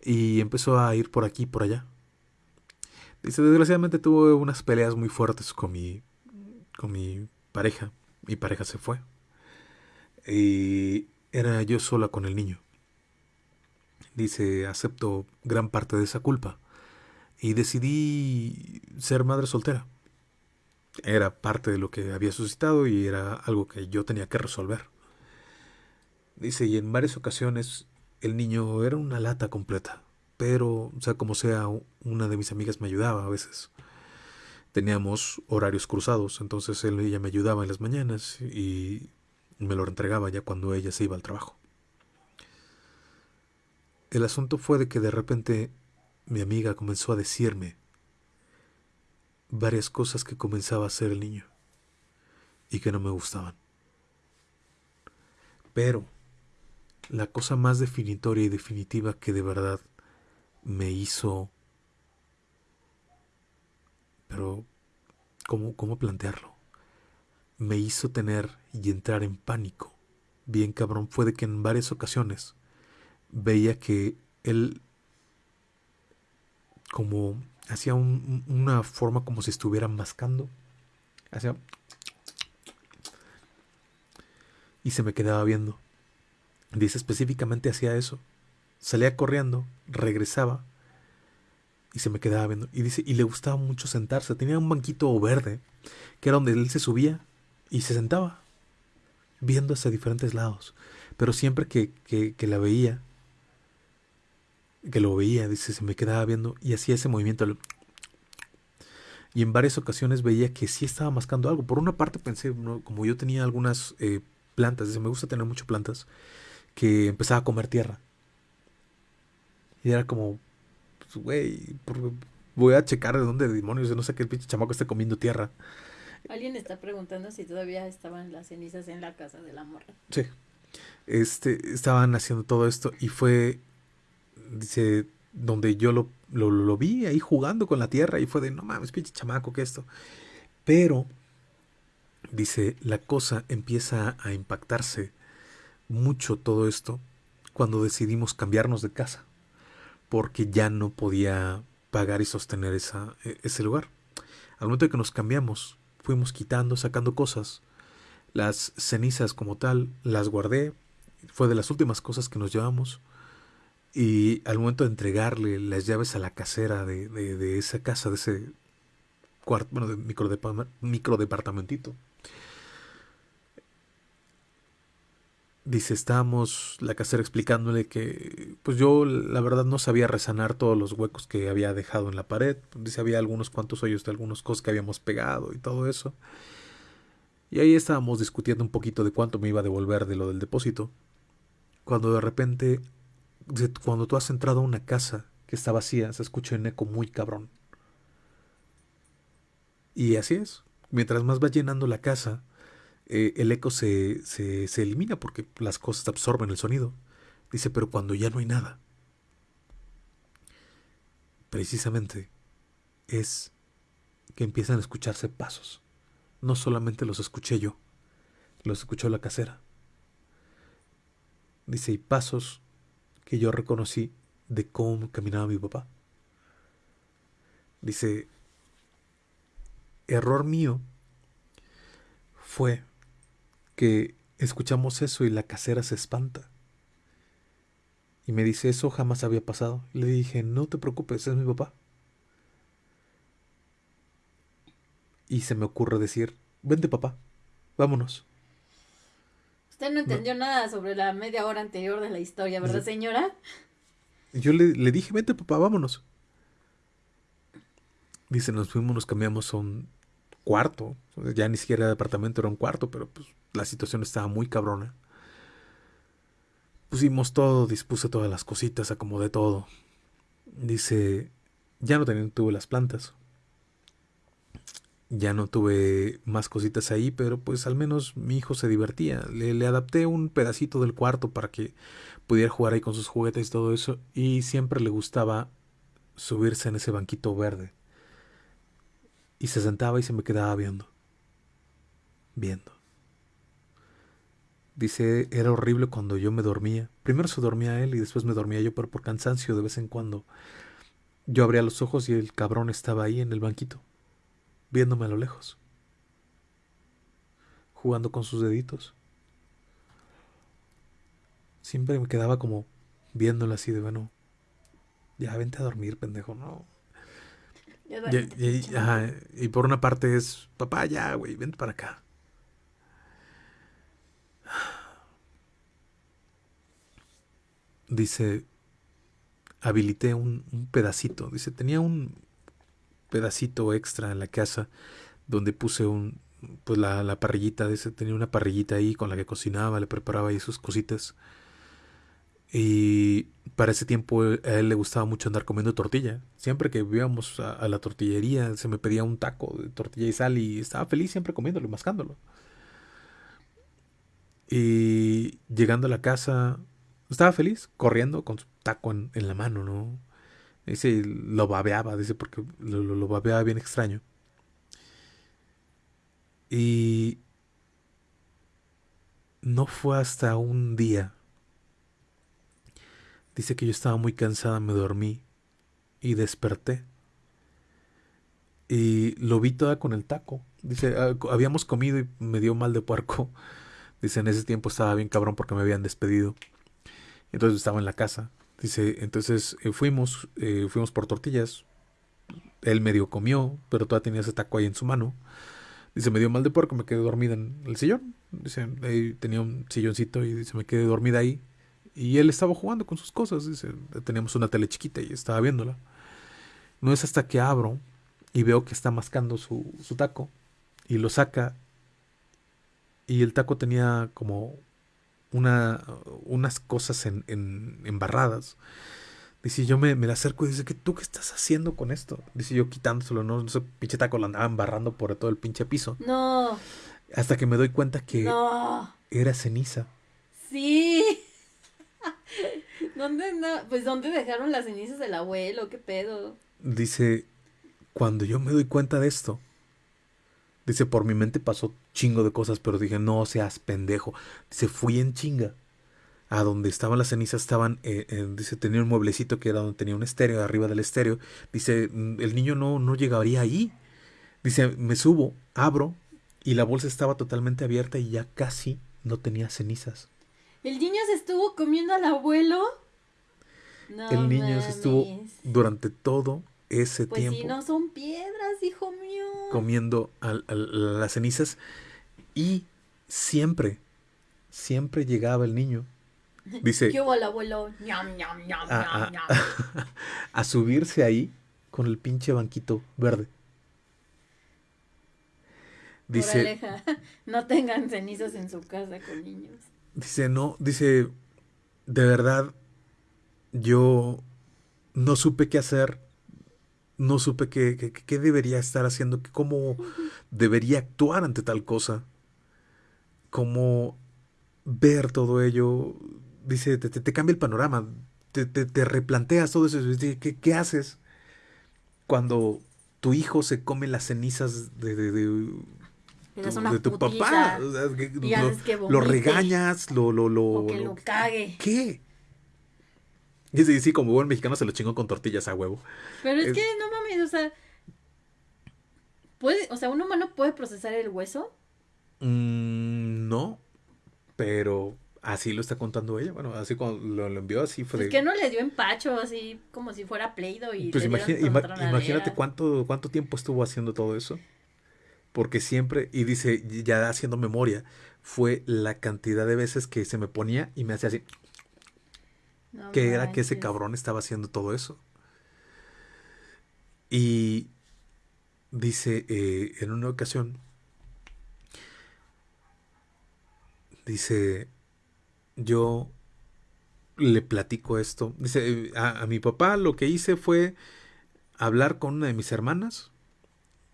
y empezó a ir por aquí y por allá. Dice, desgraciadamente tuve unas peleas muy fuertes con mi, con mi pareja. Mi pareja se fue. Y era yo sola con el niño. Dice, acepto gran parte de esa culpa. Y decidí ser madre soltera. Era parte de lo que había suscitado y era algo que yo tenía que resolver. Dice, y en varias ocasiones el niño era una lata completa. Pero, sea como sea, una de mis amigas me ayudaba a veces. Teníamos horarios cruzados, entonces él, ella me ayudaba en las mañanas y me lo entregaba ya cuando ella se iba al trabajo. El asunto fue de que de repente mi amiga comenzó a decirme varias cosas que comenzaba a hacer el niño. y que no me gustaban. Pero la cosa más definitoria y definitiva que de verdad me hizo... Pero, ¿cómo, cómo plantearlo? Me hizo tener y entrar en pánico. Bien cabrón fue de que en varias ocasiones veía que él como hacía una forma como si estuviera mascando. Hacía... Y se me quedaba viendo. Dice específicamente hacía eso. Salía corriendo, regresaba y se me quedaba viendo. Y dice, y le gustaba mucho sentarse. Tenía un banquito verde, que era donde él se subía y se sentaba, viendo hacia diferentes lados. Pero siempre que, que, que la veía, que lo veía, dice, se me quedaba viendo y hacía ese movimiento. Y en varias ocasiones veía que sí estaba mascando algo. Por una parte pensé, como yo tenía algunas eh, plantas, dice, me gusta tener muchas plantas, que empezaba a comer tierra. Y era como, pues, güey, voy a checar de dónde demonios, no sé qué el pinche chamaco esté comiendo tierra. Alguien está preguntando si todavía estaban las cenizas en la casa de la morra. Sí. Este, estaban haciendo todo esto y fue dice, donde yo lo, lo, vi ahí jugando con la tierra y fue de, no mames, pinche chamaco, que esto. Pero, dice, la cosa empieza a impactarse mucho todo esto cuando decidimos cambiarnos de casa, porque ya no podía pagar y sostener esa, e, ese lugar. Al momento de que nos cambiamos, fuimos quitando, sacando cosas. Las cenizas como tal las guardé, fue de las últimas cosas que nos llevamos. Y al momento de entregarle las llaves a la casera de, de, esa casa, de ese cuarto, bueno, de micro, micro departamentito, dice, estábamos la casera explicándole que, pues yo la verdad no sabía resanar todos los huecos que había dejado en la pared. Dice, había algunos cuantos hoyos de algunas cosas que habíamos pegado y todo eso. Y ahí estábamos discutiendo un poquito de cuánto me iba a devolver de lo del depósito. Cuando de repente cuando tú has entrado a una casa que está vacía, se escucha un eco muy cabrón. Y así es. Mientras más va llenando la casa, eh, el eco se, se, se elimina porque las cosas absorben el sonido. Dice, pero cuando ya no hay nada, precisamente es que empiezan a escucharse pasos. No solamente los escuché yo, los escuchó la casera. Dice, y pasos que yo reconocí de cómo caminaba mi papá. Dice, error mío fue que escuchamos eso y la casera se espanta. Y me dice, eso jamás había pasado. Le dije, no te preocupes, es mi papá. Y se me ocurre decir, vente papá, vámonos. Usted no entendió nada sobre la media hora anterior de la historia, ¿verdad, señora? Yo le, le dije, vente papá, vámonos. Dice, nos fuimos, nos cambiamos a un cuarto. Ya ni siquiera era departamento, era un cuarto, pero pues la situación estaba muy cabrona. Pusimos todo, dispuse todas las cositas, acomodé todo. Dice, ya no tenía, tuve las plantas ya no tuve más cositas ahí, pero pues al menos mi hijo se divertía. Le, le, adapté un pedacito del cuarto para que pudiera jugar ahí con sus juguetes y todo eso. Y siempre le gustaba subirse en ese banquito verde. Y se sentaba y se me quedaba viendo. Viendo. Dice, era horrible cuando yo me dormía. Primero se dormía él y después me dormía yo, pero por cansancio de vez en cuando. Yo abría los ojos y el cabrón estaba ahí en el banquito viéndome a lo lejos, jugando con sus deditos. Siempre me quedaba como viéndolo así de, bueno, ya vente a dormir, pendejo, no. Y, por una parte es, papá, ya, güey, vente para acá. Dice, habilité un, un pedacito. Dice, tenía un, pedacito extra en la casa donde puse un pues la, la parrillita de ese, tenía una parrillita ahí con la que cocinaba, le preparaba ahí sus cositas. Y para ese tiempo a él le gustaba mucho andar comiendo tortilla. Siempre que íbamos a, la tortillería se me pedía un taco de tortilla y sal y estaba feliz siempre comiéndolo y mascándolo. Y llegando a la casa, estaba feliz, corriendo con su taco en, en la mano, ¿no? Dice, lo babeaba, dice, porque lo, lo, babeaba bien extraño. Y no fue hasta un día. Dice que yo estaba muy cansada, me dormí y desperté. Y lo vi toda con el taco. Dice, "Ah, habíamos comido y me dio mal de puerco. Dice, en ese tiempo estaba bien cabrón porque me habían despedido. Entonces estaba en la casa. Dice, entonces eh, fuimos, eh, fuimos por tortillas. Él medio comió, pero todavía tenía ese taco ahí en su mano. Dice, me dio mal de puerco, me quedé dormida en el sillón. Dice, ahí tenía un silloncito y dice, me quedé dormida ahí. Y él estaba jugando con sus cosas. Dice, teníamos una tele chiquita y estaba viéndola. No es hasta que abro y veo que está mascando su, su taco y lo saca. Y el taco tenía como una, unas cosas en, en- embarradas. Dice, yo me, me le acerco y dice, ¿qué, ¿tú qué estás haciendo con esto? Dice, yo quitándoselo, no, ese pinche taco lo andaba embarrando por todo el pinche piso. No, Hasta que me doy cuenta que no, era ceniza. sí. ¿Dónde no? Pues ¿dónde dejaron las cenizas del abuelo? ¿Qué pedo? Dice, cuando yo me doy cuenta de esto, dice, por mi mente pasó chingo de cosas, pero dije, no seas pendejo. Dice, fui en chinga. A donde estaban las cenizas estaban, eh, eh, dice, tenía un mueblecito que era donde tenía un estéreo, arriba del estéreo. Dice, "Mm, el niño no, no llegaría ahí. Dice, me subo, abro, y la bolsa estaba totalmente abierta y ya casi no tenía cenizas. ¿El niño se estuvo comiendo al abuelo? No el niño se estuvo durante todo ese Pues tiempo. si no son piedras, hijo mío. comiendo al- al- las cenizas y siempre, siempre llegaba el niño. Dice, ¿Qué hubo el abuelo? Ñam, ñam, ñam, a, a- ñam. a subirse ahí con el pinche banquito verde. Dice, no tengan cenizas en su casa con niños. dice, no, dice, de verdad, yo no supe qué hacer, no supe qué, qué, qué debería estar haciendo, cómo debería actuar ante tal cosa, cómo ver todo ello. Dice, te, te- te cambia el panorama, te, te- te replanteas todo eso. ¿Qué, qué haces cuando tu hijo se come las cenizas de, de- de- tu- de tu papá? Lo, regañas, lo... lo, lo, O que lo- lo cague. ¿Qué? Y sí, sí, como buen mexicano se lo chingó con tortillas a huevo. Pero es Es- que no mames, o sea. ¿puede, o sea, un humano puede procesar el hueso. Mm, no, pero así lo está contando ella. Bueno, así cuando lo, lo envió, así fue Es de... que no le dio empacho así como si fuera Play-Doh y Pues le imagi- dieron ima- tronaderas. imagínate cuánto, cuánto tiempo estuvo haciendo todo eso. Porque siempre, y dice, ya haciendo memoria, fue la cantidad de veces que se me ponía y me hacía así, No que era que ese cabrón estaba haciendo todo eso. Y dice, eh, en una ocasión, dice, yo le platico esto. Dice, a, a mi papá lo que hice fue hablar con una de mis hermanas.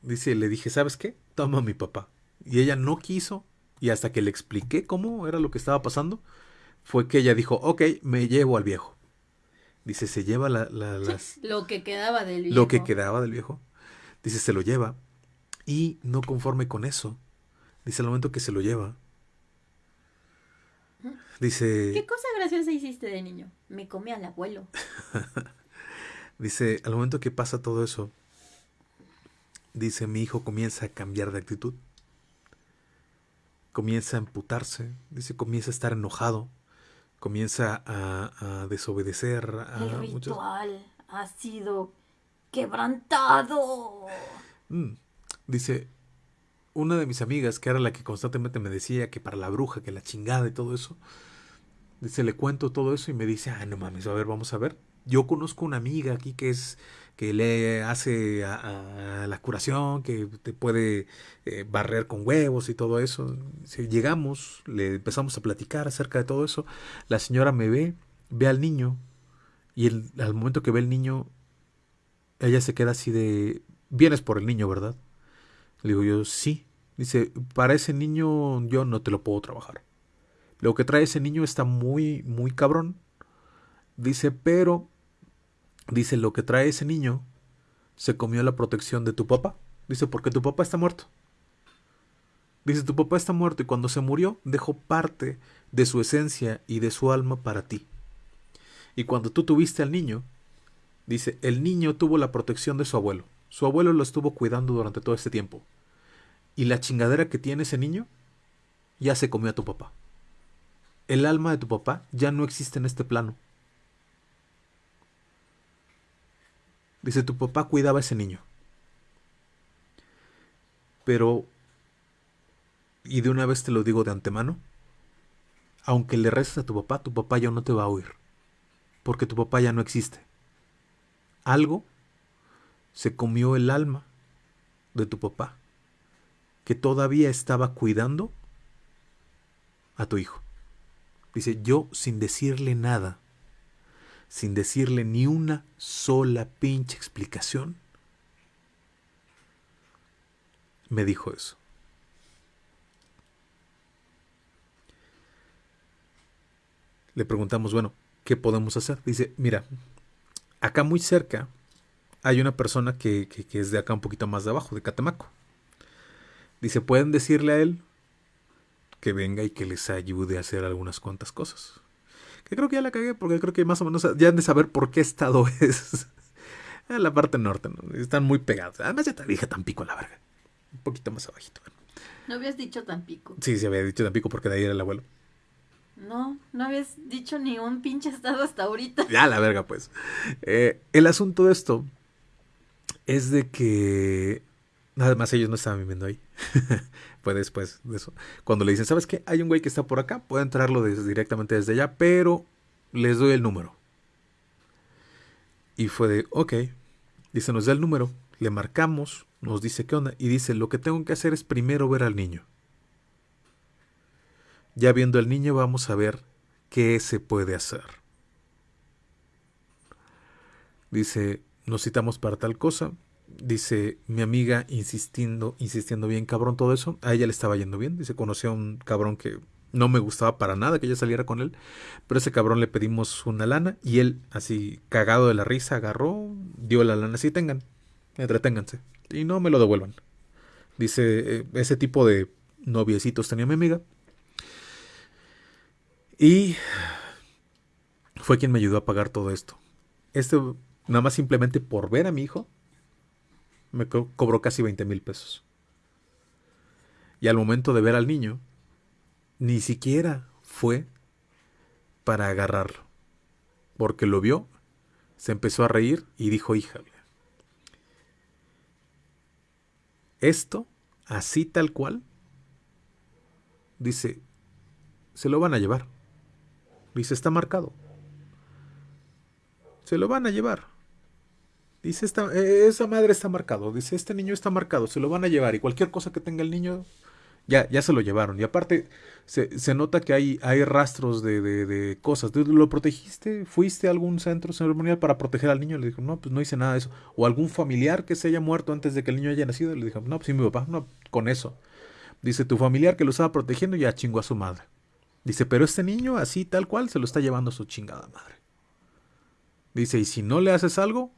Dice, le dije, ¿sabes qué? Toma a mi papá. Y ella no quiso. Y hasta que le expliqué cómo era lo que estaba pasando, fue que ella dijo, ok, me llevo al viejo. Dice, se lleva la- la- las, Lo que quedaba del viejo. lo que quedaba del viejo. Dice, se lo lleva. Y no conforme con eso. Dice, al momento que se lo lleva. Dice, ¿Qué cosa graciosa hiciste de niño? Me comí al abuelo. dice, al momento que pasa todo eso, dice, mi hijo comienza a cambiar de actitud. Comienza a emputarse. Dice, comienza a estar enojado. Comienza a, a desobedecer. A El ritual ha sido quebrantado. Mm. Dice, una de mis amigas, que era la que constantemente me decía que para la bruja, que la chingada y todo eso, dice, le cuento todo eso y me dice, ah, no mames, a ver, vamos a ver. Yo conozco una amiga aquí que es, que le hace la curación, que te puede eh, barrer con huevos y todo eso. Dice, llegamos, le empezamos a platicar acerca de todo eso. La señora me ve, ve al niño, y el- al momento que ve el niño, ella se queda así de, vienes por el niño, ¿verdad? Le digo yo, sí. Dice, para ese niño yo no te lo puedo trabajar. lo que trae ese niño está muy, muy cabrón. Dice, pero, dice, lo que trae ese niño se comió la protección de tu papá. Dice, porque tu papá está muerto. Dice, tu papá está muerto y cuando se murió dejó parte de su esencia y de su alma para ti. Y cuando tú tuviste al niño, dice, el niño tuvo la protección de su abuelo. Su abuelo lo estuvo cuidando durante todo este tiempo. Y la chingadera que tiene ese niño ya se comió a tu papá. El alma de tu papá ya no existe en este plano. Dice, tu papá cuidaba a ese niño. Pero, y de una vez te lo digo de antemano, aunque le reces a tu papá, tu papá ya no te va a oír. Porque tu papá ya no existe. Algo se comió el alma de tu papá, que todavía estaba cuidando a tu hijo. Dice, yo sin decirle nada, sin decirle ni una sola pinche explicación, me dijo eso. Le preguntamos, bueno, ¿qué podemos hacer? Dice, mira, acá muy cerca hay una persona que, que, es de acá un poquito más de abajo, de Catemaco. Dice, pueden decirle a él que venga y que les ayude a hacer algunas cuantas cosas. Que creo que ya la cagué porque creo que más o menos ya han de saber por qué estado es. en la parte norte, ¿no? Están muy pegados. Además ya te dije Tampico a la verga. Un poquito más abajito. No habías dicho Tampico. Sí, sí había dicho Tampico porque de ahí era el abuelo. No, no habías dicho ni un pinche estado hasta ahorita. Ya la verga, pues. Eh, el asunto de esto es de que Nada más ellos no estaban viviendo ahí. Después de eso. Cuando le dicen, ¿sabes qué? Hay un güey que está por acá, puede entrarlo directamente desde allá, pero les doy el número. Y fue de, ok. Dice, nos da el número, le marcamos, nos dice qué onda, y dice, lo que tengo que hacer es primero ver al niño. Ya viendo al niño vamos a ver qué se puede hacer. Dice, nos citamos para tal cosa, dice mi amiga insistiendo, insistiendo bien cabrón todo eso, a ella le estaba yendo bien, dice conoció a un cabrón que no me gustaba para nada que ella saliera con él, pero ese cabrón le pedimos una lana y él así cagado de la risa agarró, dio la lana, así tengan, entreténganse y no me lo devuelvan. Dice, eh, ese tipo de noviecitos tenía mi amiga. Y fue quien me ayudó a pagar todo esto. Esto, nada más simplemente por ver a mi hijo, me cobró casi 20 mil pesos. Y al momento de ver al niño, ni siquiera fue para agarrarlo. Porque lo vio, se empezó a reír y dijo, híjale, esto, así tal cual, dice, se lo van a llevar. Dice, está marcado. Se lo van a llevar. Dice, esta, eh, esa madre está marcado. Dice, este niño está marcado, se lo van a llevar. Y cualquier cosa que tenga el niño, ya, ya se lo llevaron. Y aparte, se, se nota que hay, hay rastros de, de, de cosas. ¿Lo protegiste? ¿Fuiste a algún centro ceremonial para proteger al niño? Le dijo, no, pues no hice nada de eso. O algún familiar que se haya muerto antes de que el niño haya nacido. Le dijo, no, pues sí, mi papá, no, con eso. Dice, tu familiar que lo estaba protegiendo ya chingó a su madre. Dice, pero este niño, así tal cual, se lo está llevando a su chingada madre. Dice, y si no le haces algo,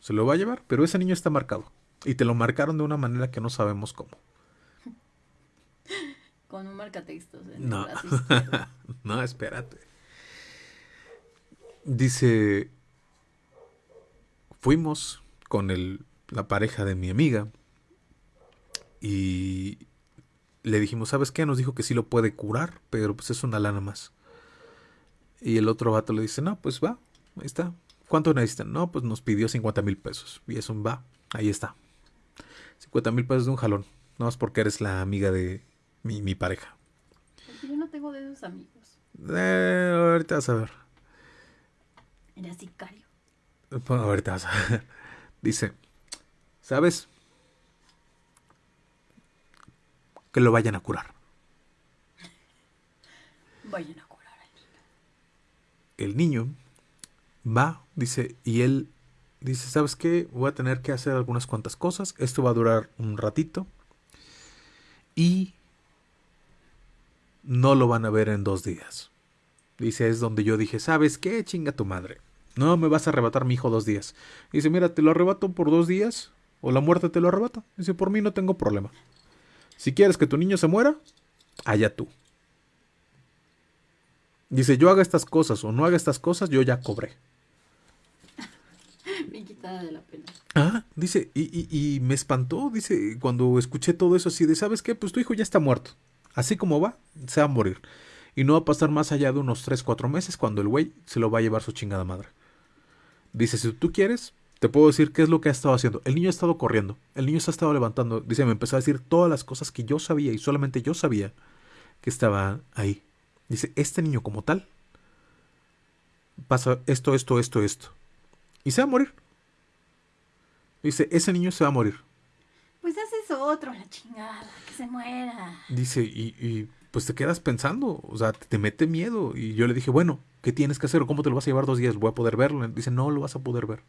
se lo va a llevar, pero ese niño está marcado. Y te lo marcaron de una manera que no sabemos cómo. Con un marcatextos. no, no, espérate. Dice, fuimos con el, la pareja de mi amiga y le dijimos, ¿sabes qué? Nos dijo que sí lo puede curar, pero pues es una lana más. Y el otro vato le dice, no, pues va, ahí está, ¿Cuánto necesitan? No, pues nos pidió 50 mil pesos. Y eso va, ahí está. 50 mil pesos de un jalón. No es porque eres la amiga de mi, mi pareja. Porque yo no tengo de esos amigos. Eh, ahorita vas a ver. Era sicario. Pues, ahorita vas a ver. Dice, ¿sabes? Que lo vayan a curar. Vayan a curar al niño. El niño va, dice, y él dice, ¿sabes qué? Voy a tener que hacer algunas cuantas cosas. Esto va a durar un ratito. Y no lo van a ver en dos días. Dice, es donde yo dije, ¿sabes qué? Chinga tu madre. No me vas a arrebatar mi hijo dos días. Dice, mira, te lo arrebato por dos días o la muerte te lo arrebata. Dice, por mí no tengo problema. Si quieres que tu niño se muera, allá tú. Dice, yo haga estas cosas o no haga estas cosas, yo ya cobré. De la pena. Ah, dice, y, y, y, me espantó, dice, cuando escuché todo eso así de, ¿sabes qué? Pues tu hijo ya está muerto. Así como va, se va a morir. Y no va a pasar más allá de unos 3, 4 meses cuando el güey se lo va a llevar su chingada madre. Dice, si tú quieres, te puedo decir qué es lo que ha estado haciendo. El niño ha estado corriendo, el niño se ha estado levantando. Dice, me empezó a decir todas las cosas que yo sabía y solamente yo sabía que estaba ahí. Dice, este niño como tal pasa esto, esto, esto, esto. Y se va a morir. Dice, ese niño se va a morir. Pues haces otro, la chingada, que se muera. Dice, y, y pues te quedas pensando, o sea, te mete miedo. Y yo le dije, bueno, ¿qué tienes que hacer? ¿Cómo te lo vas a llevar dos días? ¿Voy a poder verlo? Dice, no lo vas a poder ver.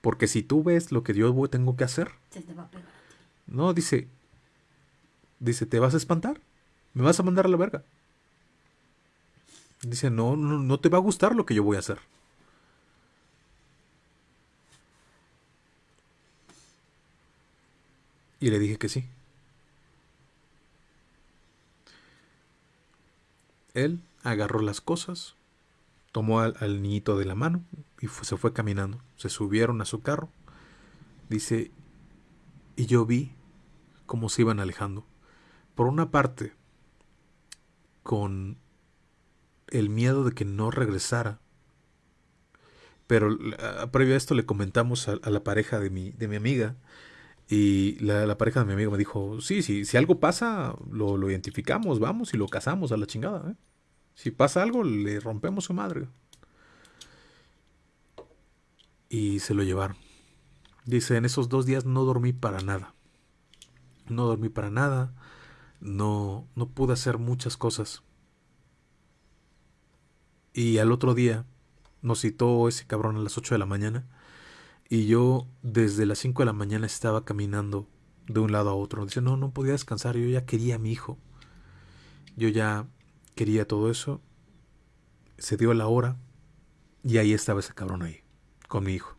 Porque si tú ves lo que yo tengo que hacer. Se te va a pegar. No, dice. Dice, ¿te vas a espantar? ¿Me vas a mandar a la verga? Dice, no, no, no te va a gustar lo que yo voy a hacer. Y le dije que sí. Él agarró las cosas, tomó al, niñito de la mano y se fue caminando. Se subieron a su carro. Dice, y yo vi cómo se iban alejando. Por una parte, con el miedo de que no regresara. Pero previo a esto le comentamos a, a la pareja de mi, de mi amiga. Y la, pareja de mi amigo me dijo, sí, sí, si algo pasa, lo, lo identificamos, vamos y lo casamos a la chingada. ¿eh? Si pasa algo, le rompemos su madre. Y se lo llevaron. Dice, en esos dos días no dormí para nada. No dormí para nada. No, no pude hacer muchas cosas. Y al otro día nos citó ese cabrón a las 8 de la mañana. Y yo desde las 5 de la mañana estaba caminando de un lado a otro. Dice, no, no podía descansar. Yo ya quería a mi hijo. Yo ya quería todo eso. Se dio la hora. Y ahí estaba ese cabrón ahí. Con mi hijo.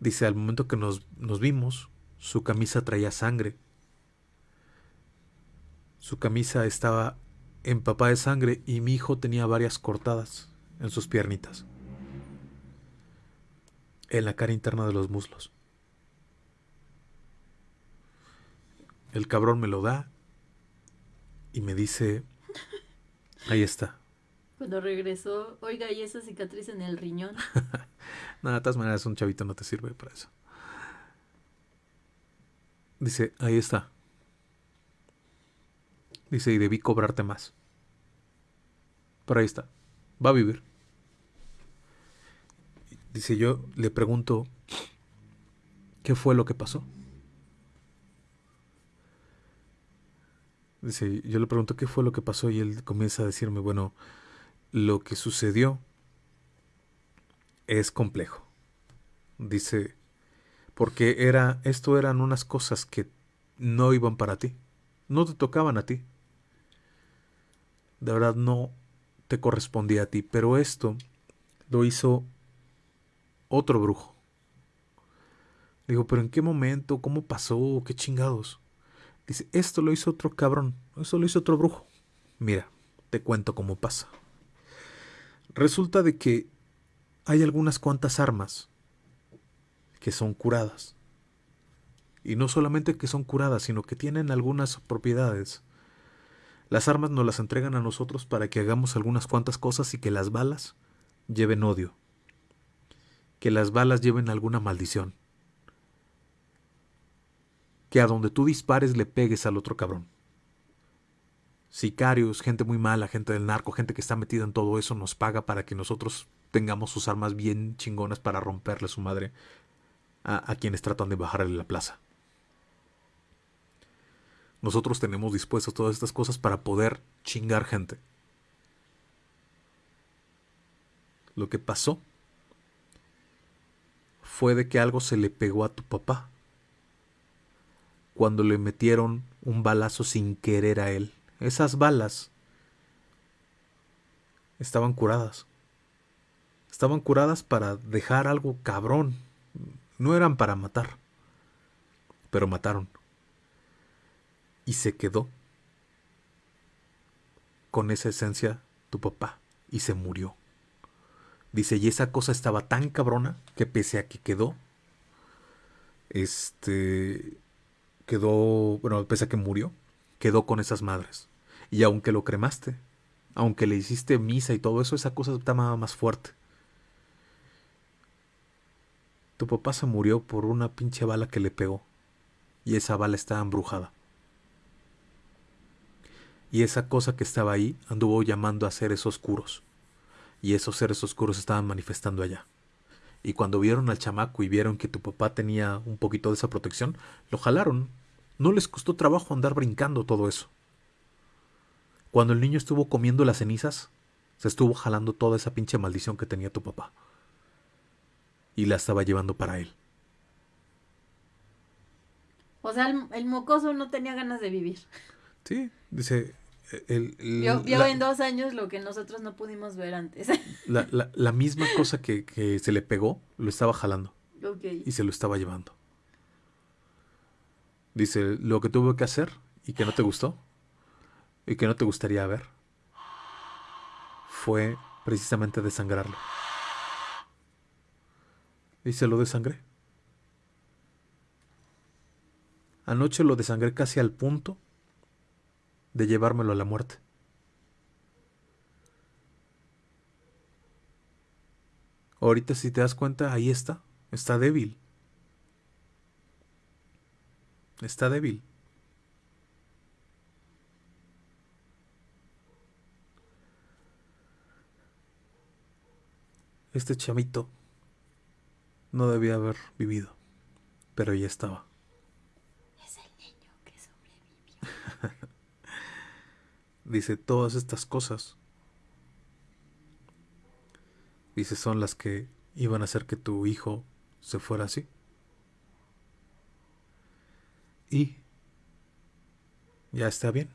Dice, al momento que nos, nos vimos, su camisa traía sangre. Su camisa estaba empapada de sangre y mi hijo tenía varias cortadas en sus piernitas. En la cara interna de los muslos. El cabrón me lo da y me dice, ahí está. Cuando regresó, oiga, ¿y esa cicatriz en el riñón? Nada, de todas maneras un chavito no te sirve para eso. Dice, ahí está. Dice, y debí cobrarte más. Pero ahí está. Va a vivir. Dice, yo le pregunto, ¿qué fue lo que pasó? Dice, yo le pregunto qué fue lo que pasó y él comienza a decirme, bueno, lo que sucedió es complejo. Dice, porque era, esto eran unas cosas que no iban para ti, no te tocaban a ti. De verdad no te correspondía a ti, pero esto lo hizo otro brujo. Digo, pero ¿en qué momento? ¿Cómo pasó? ¿Qué chingados? Dice, esto lo hizo otro cabrón, esto lo hizo otro brujo. Mira, te cuento cómo pasa. Resulta de que hay algunas cuantas armas que son curadas. Y no solamente que son curadas, sino que tienen algunas propiedades. Las armas nos las entregan a nosotros para que hagamos algunas cuantas cosas y que las balas lleven odio. Que las balas lleven alguna maldición. Que a donde tú dispares le pegues al otro cabrón. Sicarios, gente muy mala, gente del narco, gente que está metida en todo eso, nos paga para que nosotros tengamos sus armas bien chingonas para romperle su madre a, a quienes tratan de bajarle la plaza. Nosotros tenemos dispuestas todas estas cosas para poder chingar gente. Lo que pasó fue de que algo se le pegó a tu papá. cuando le metieron un balazo sin querer a él. Esas balas estaban curadas. Estaban curadas para dejar algo cabrón. No eran para matar. Pero mataron. Y se quedó con esa esencia tu papá. Y se murió. Dice, y esa cosa estaba tan cabrona que pese a que quedó, este, quedó, bueno, pese a que murió, quedó con esas madres. Y aunque lo cremaste, aunque le hiciste misa y todo eso, esa cosa estaba más fuerte. Tu papá se murió por una pinche bala que le pegó. Y esa bala estaba embrujada. Y esa cosa que estaba ahí anduvo llamando a seres oscuros. Y esos seres oscuros estaban manifestando allá. Y cuando vieron al chamaco y vieron que tu papá tenía un poquito de esa protección, lo jalaron. No les costó trabajo andar brincando todo eso. Cuando el niño estuvo comiendo las cenizas, se estuvo jalando toda esa pinche maldición que tenía tu papá. Y la estaba llevando para él. O sea, el, mocoso no tenía ganas de vivir. Sí, dice, el, vio, en dos años lo que nosotros no pudimos ver antes. La, la, misma cosa que, que, se le pegó, lo estaba jalando. Y se lo estaba llevando. Dice, lo que tuvo que hacer y que no te gustó y que no te gustaría ver fue precisamente desangrarlo. Y se lo desangré. Anoche lo desangré casi al punto de llevármelo a la muerte. Ahorita si te das cuenta, ahí está, está débil. Está débil. Este chamito no debía haber vivido, pero ya estaba. Es el niño que sobrevivió. Dice, todas estas cosas, dice, son las que iban a hacer que tu hijo se fuera así. Y ya está bien.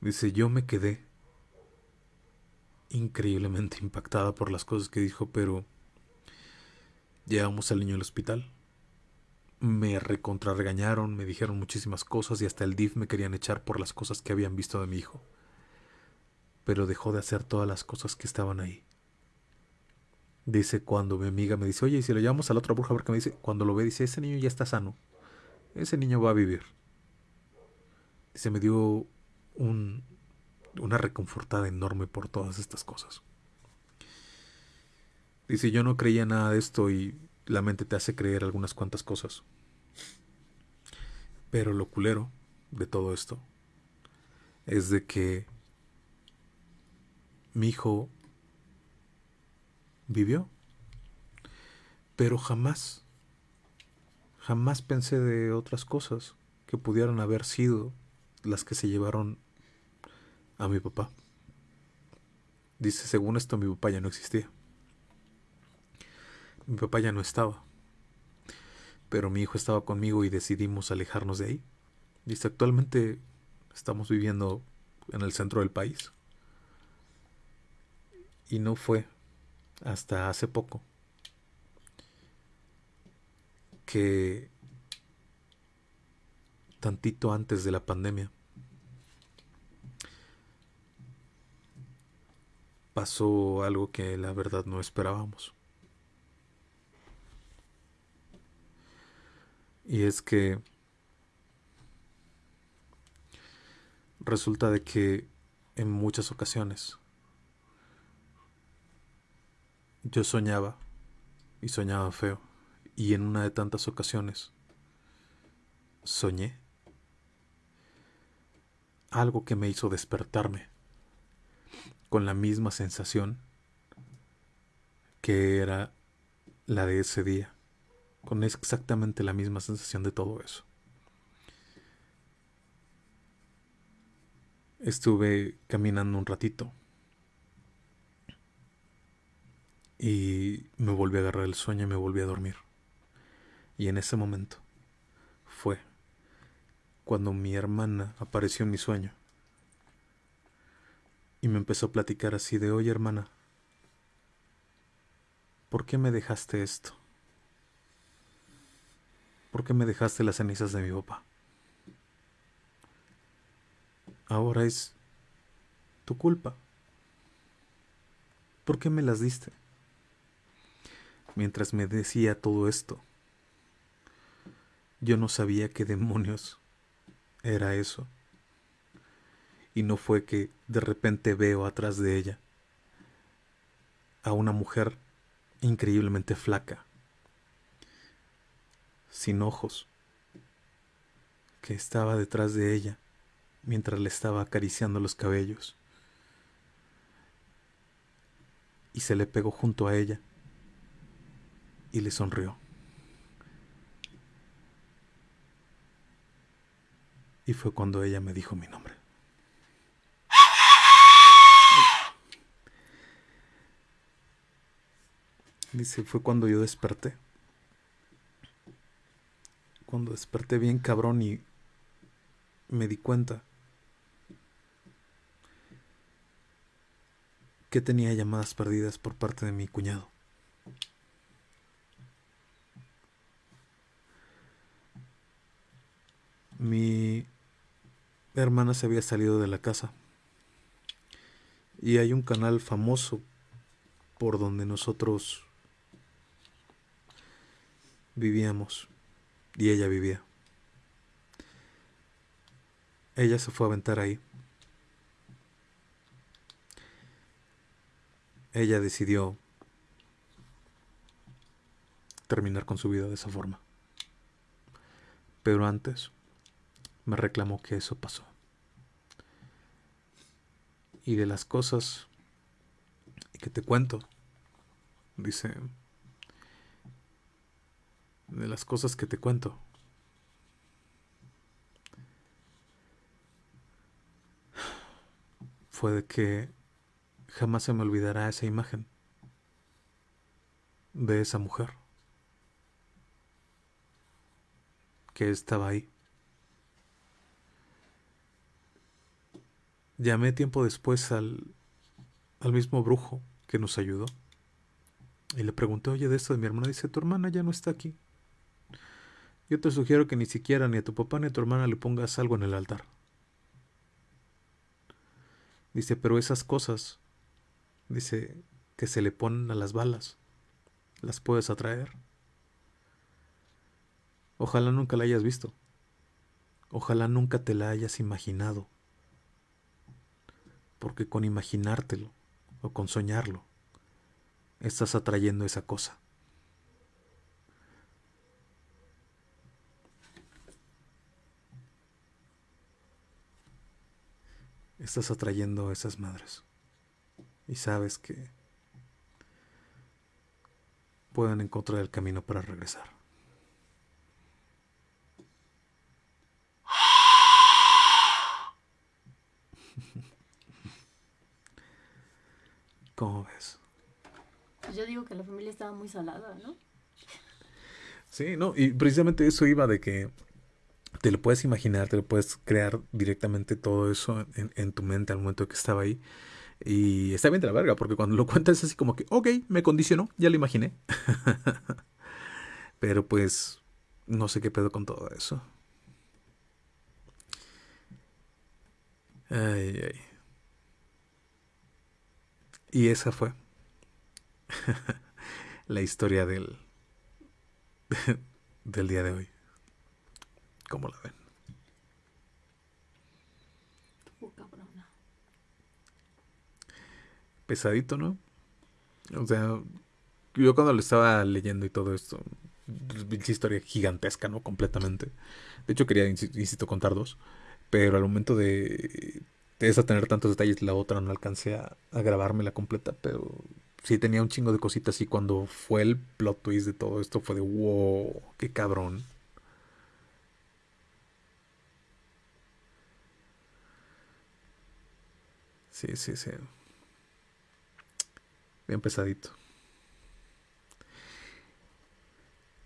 Dice, yo me quedé increíblemente impactada por las cosas que dijo, pero llevamos al niño al hospital. Me recontrarregañaron, me dijeron muchísimas cosas y hasta el DIF me querían echar por las cosas que habían visto de mi hijo. Pero dejó de hacer todas las cosas que estaban ahí. Dice cuando mi amiga me dice, oye, y si lo llevamos a la otra bruja, a ver qué me dice, cuando lo ve, dice, ese niño ya está sano. Ese niño va a vivir. Dice, me dio un, una reconfortada enorme por todas estas cosas. Dice, yo no creía nada de esto y la mente te hace creer algunas cuantas cosas. Pero lo culero de todo esto es de que mi hijo vivió, pero jamás, jamás pensé de otras cosas que pudieran haber sido las que se llevaron a mi papá. Dice, según esto mi papá ya no existía. Mi papá ya no estaba. Pero mi hijo estaba conmigo y decidimos alejarnos de ahí. Dice, actualmente estamos viviendo en el centro del país. Y no fue hasta hace poco que tantito antes de la pandemia pasó algo que la verdad no esperábamos. Y es que resulta de que en muchas ocasiones yo soñaba y soñaba feo. Y en una de tantas ocasiones soñé algo que me hizo despertarme con la misma sensación que era la de ese día, con exactamente la misma sensación de todo eso. Estuve caminando un ratito Y me volví a agarrar el sueño y me volví a dormir. Y en ese momento fue cuando mi hermana apareció en mi sueño. Y me empezó a platicar así de, oye hermana, ¿por qué me dejaste esto? ¿Por qué me dejaste las cenizas de mi papá? Ahora es tu culpa. ¿Por qué me las diste? Mientras me decía todo esto, yo no sabía qué demonios era eso. Y no fue que de repente veo atrás de ella a una mujer increíblemente flaca, sin ojos, que estaba detrás de ella mientras le estaba acariciando los cabellos. Y se le pegó junto a ella y le sonrió. Y fue cuando ella me dijo mi nombre. Dice, fue cuando yo desperté. Cuando desperté bien cabrón y me di cuenta que tenía llamadas perdidas por parte de mi cuñado. Mi hermana se había salido de la casa y hay un canal famoso por donde nosotros vivíamos y ella vivía. Ella se fue a aventar ahí. ella decidió terminar con su vida de esa forma. Pero antes me reclamó que eso pasó. Y de las cosas que te cuento, dice, de las cosas que te cuento, fue de que Jamás se me olvidará esa imagen de esa mujer que estaba ahí. Llamé tiempo después al, al mismo brujo que nos ayudó y le pregunté, oye, de esto de mi hermana. Dice, tu hermana ya no está aquí. Yo te sugiero que ni siquiera ni a tu papá ni a tu hermana le pongas algo en el altar. Dice, pero esas cosas Dice que se le ponen a las balas. Las puedes atraer. Ojalá nunca la hayas visto. Ojalá nunca te la hayas imaginado. Porque con imaginártelo o con soñarlo, estás atrayendo esa cosa. Estás atrayendo a esas madres y sabes que puedan encontrar el camino para regresar. ¿Cómo ves? Pues yo digo que la familia estaba muy salada, ¿no? Sí, no, y precisamente eso iba de que te lo puedes imaginar, te lo puedes crear directamente todo eso en, tu mente al momento que estaba ahí. Y está bien de la verga, porque cuando lo cuentas es así como que, ok, me condicionó, ya lo imaginé. Pero pues, no sé qué pedo con todo eso. Ay, ay. Y esa fue la historia del, del día de hoy. ¿Cómo la ven? pesadito, ¿no? O sea, yo cuando lo estaba leyendo y todo esto, historia gigantesca, ¿no? Completamente. De hecho, quería, insisto, contar dos. Pero al momento de, de esa tener tantos detalles, la otra no alcancé a, a grabármela completa. Pero sí tenía un chingo de cositas. Y cuando fue el plot twist de todo esto, fue de wow, qué cabrón. Sí, sí, sí. Bien pesadito.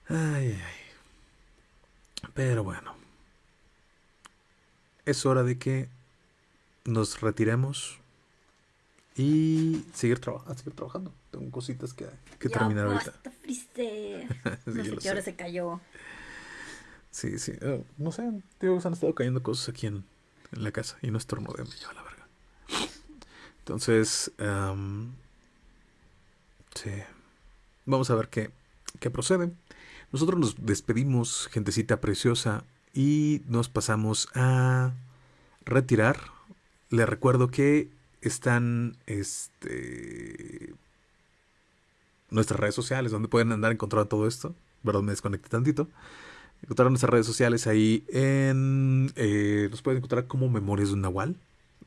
Ay, ay. Pero bueno. Es hora de que nos retiremos y seguir, traba- seguir trabajando. Tengo cositas que, que Ya terminar ahorita. Freezer. Sí, no yo sé qué hora se cayó. Sí, sí. eh, no sé, digo, se han estado cayendo cosas aquí en, en la casa y no estornudé, lleva la. Entonces, sí. Vamos a ver qué, qué procede. Nosotros nos despedimos, gentecita preciosa, y nos pasamos a retirar. Les recuerdo que están este, nuestras redes sociales, donde pueden andar encontrando todo esto. Perdón, me desconecté tantito. Encontrar nuestras redes sociales ahí en... eh, nos pueden encontrar como Memorias de un Nahual.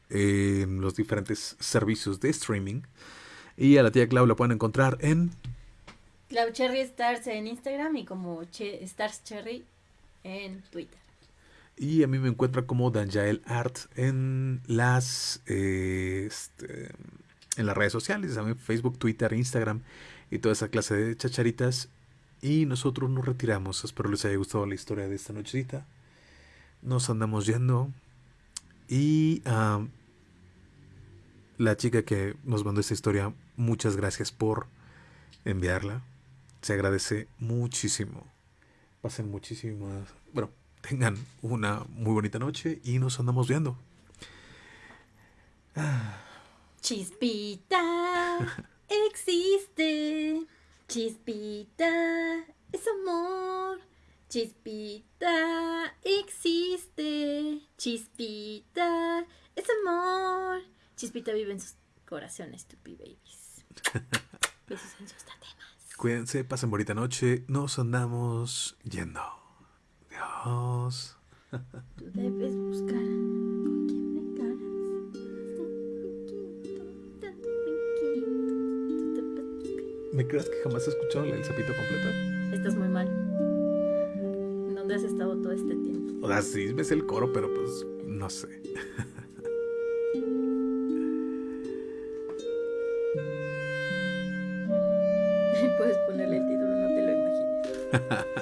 Los diferentes servicios de streaming. Y a la tía Clau la pueden encontrar en... Clau Cherry Stars en Instagram y como Che- Stars Cherry en Twitter. Y a mí me encuentra como Danjael Art en las... eh, este, en las redes sociales. También Facebook, Twitter, Instagram y toda esa clase de chacharitas. Y nosotros nos retiramos. Espero les haya gustado la historia de esta nochecita. Nos andamos yendo. Y ah, la chica que nos mandó esta historia, muchas gracias por enviarla. Se agradece muchísimo. Pasen muchísimas. Bueno, tengan una muy bonita noche y nos andamos viendo. Chispita existe. Chispita es amor. Chispita existe. Chispita es amor. Chispita vive en sus corazones, tupi babies. Besos en sus tatemas. Cuídense, pasen bonita noche. Nos andamos yendo. Adiós. Tú debes buscar con quién me encaras. ¿Me creas que jamás he escuchado el sapito completa? Estás muy mal. ¿Dónde has estado todo este tiempo? O sea, sí me sé el coro, pero pues no sé. Puedes ponerle el título, no te lo imagines.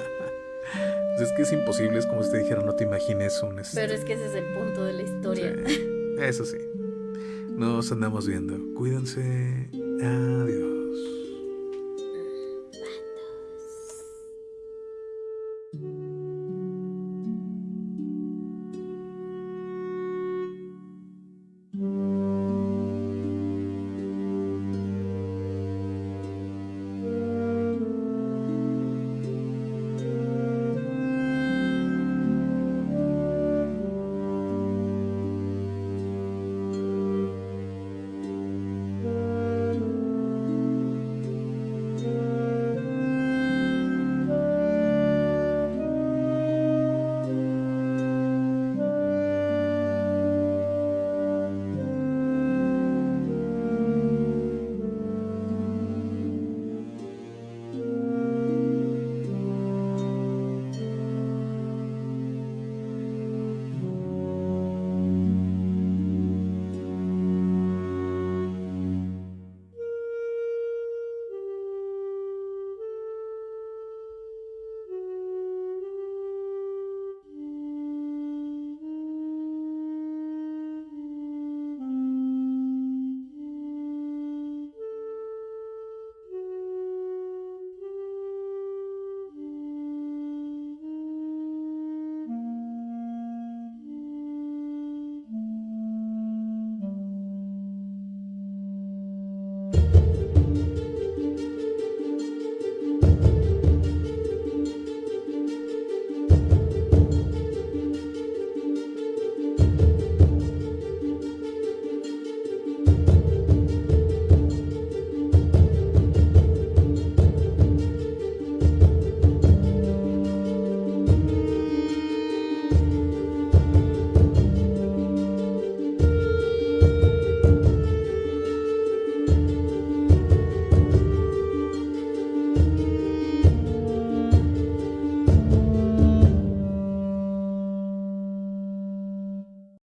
Pues es que es imposible, es como si te dijera, no te imagines un... este- Pero es que ese es el punto de la historia. Sí, Eso sí. Nos andamos viendo. Cuídense. Adiós.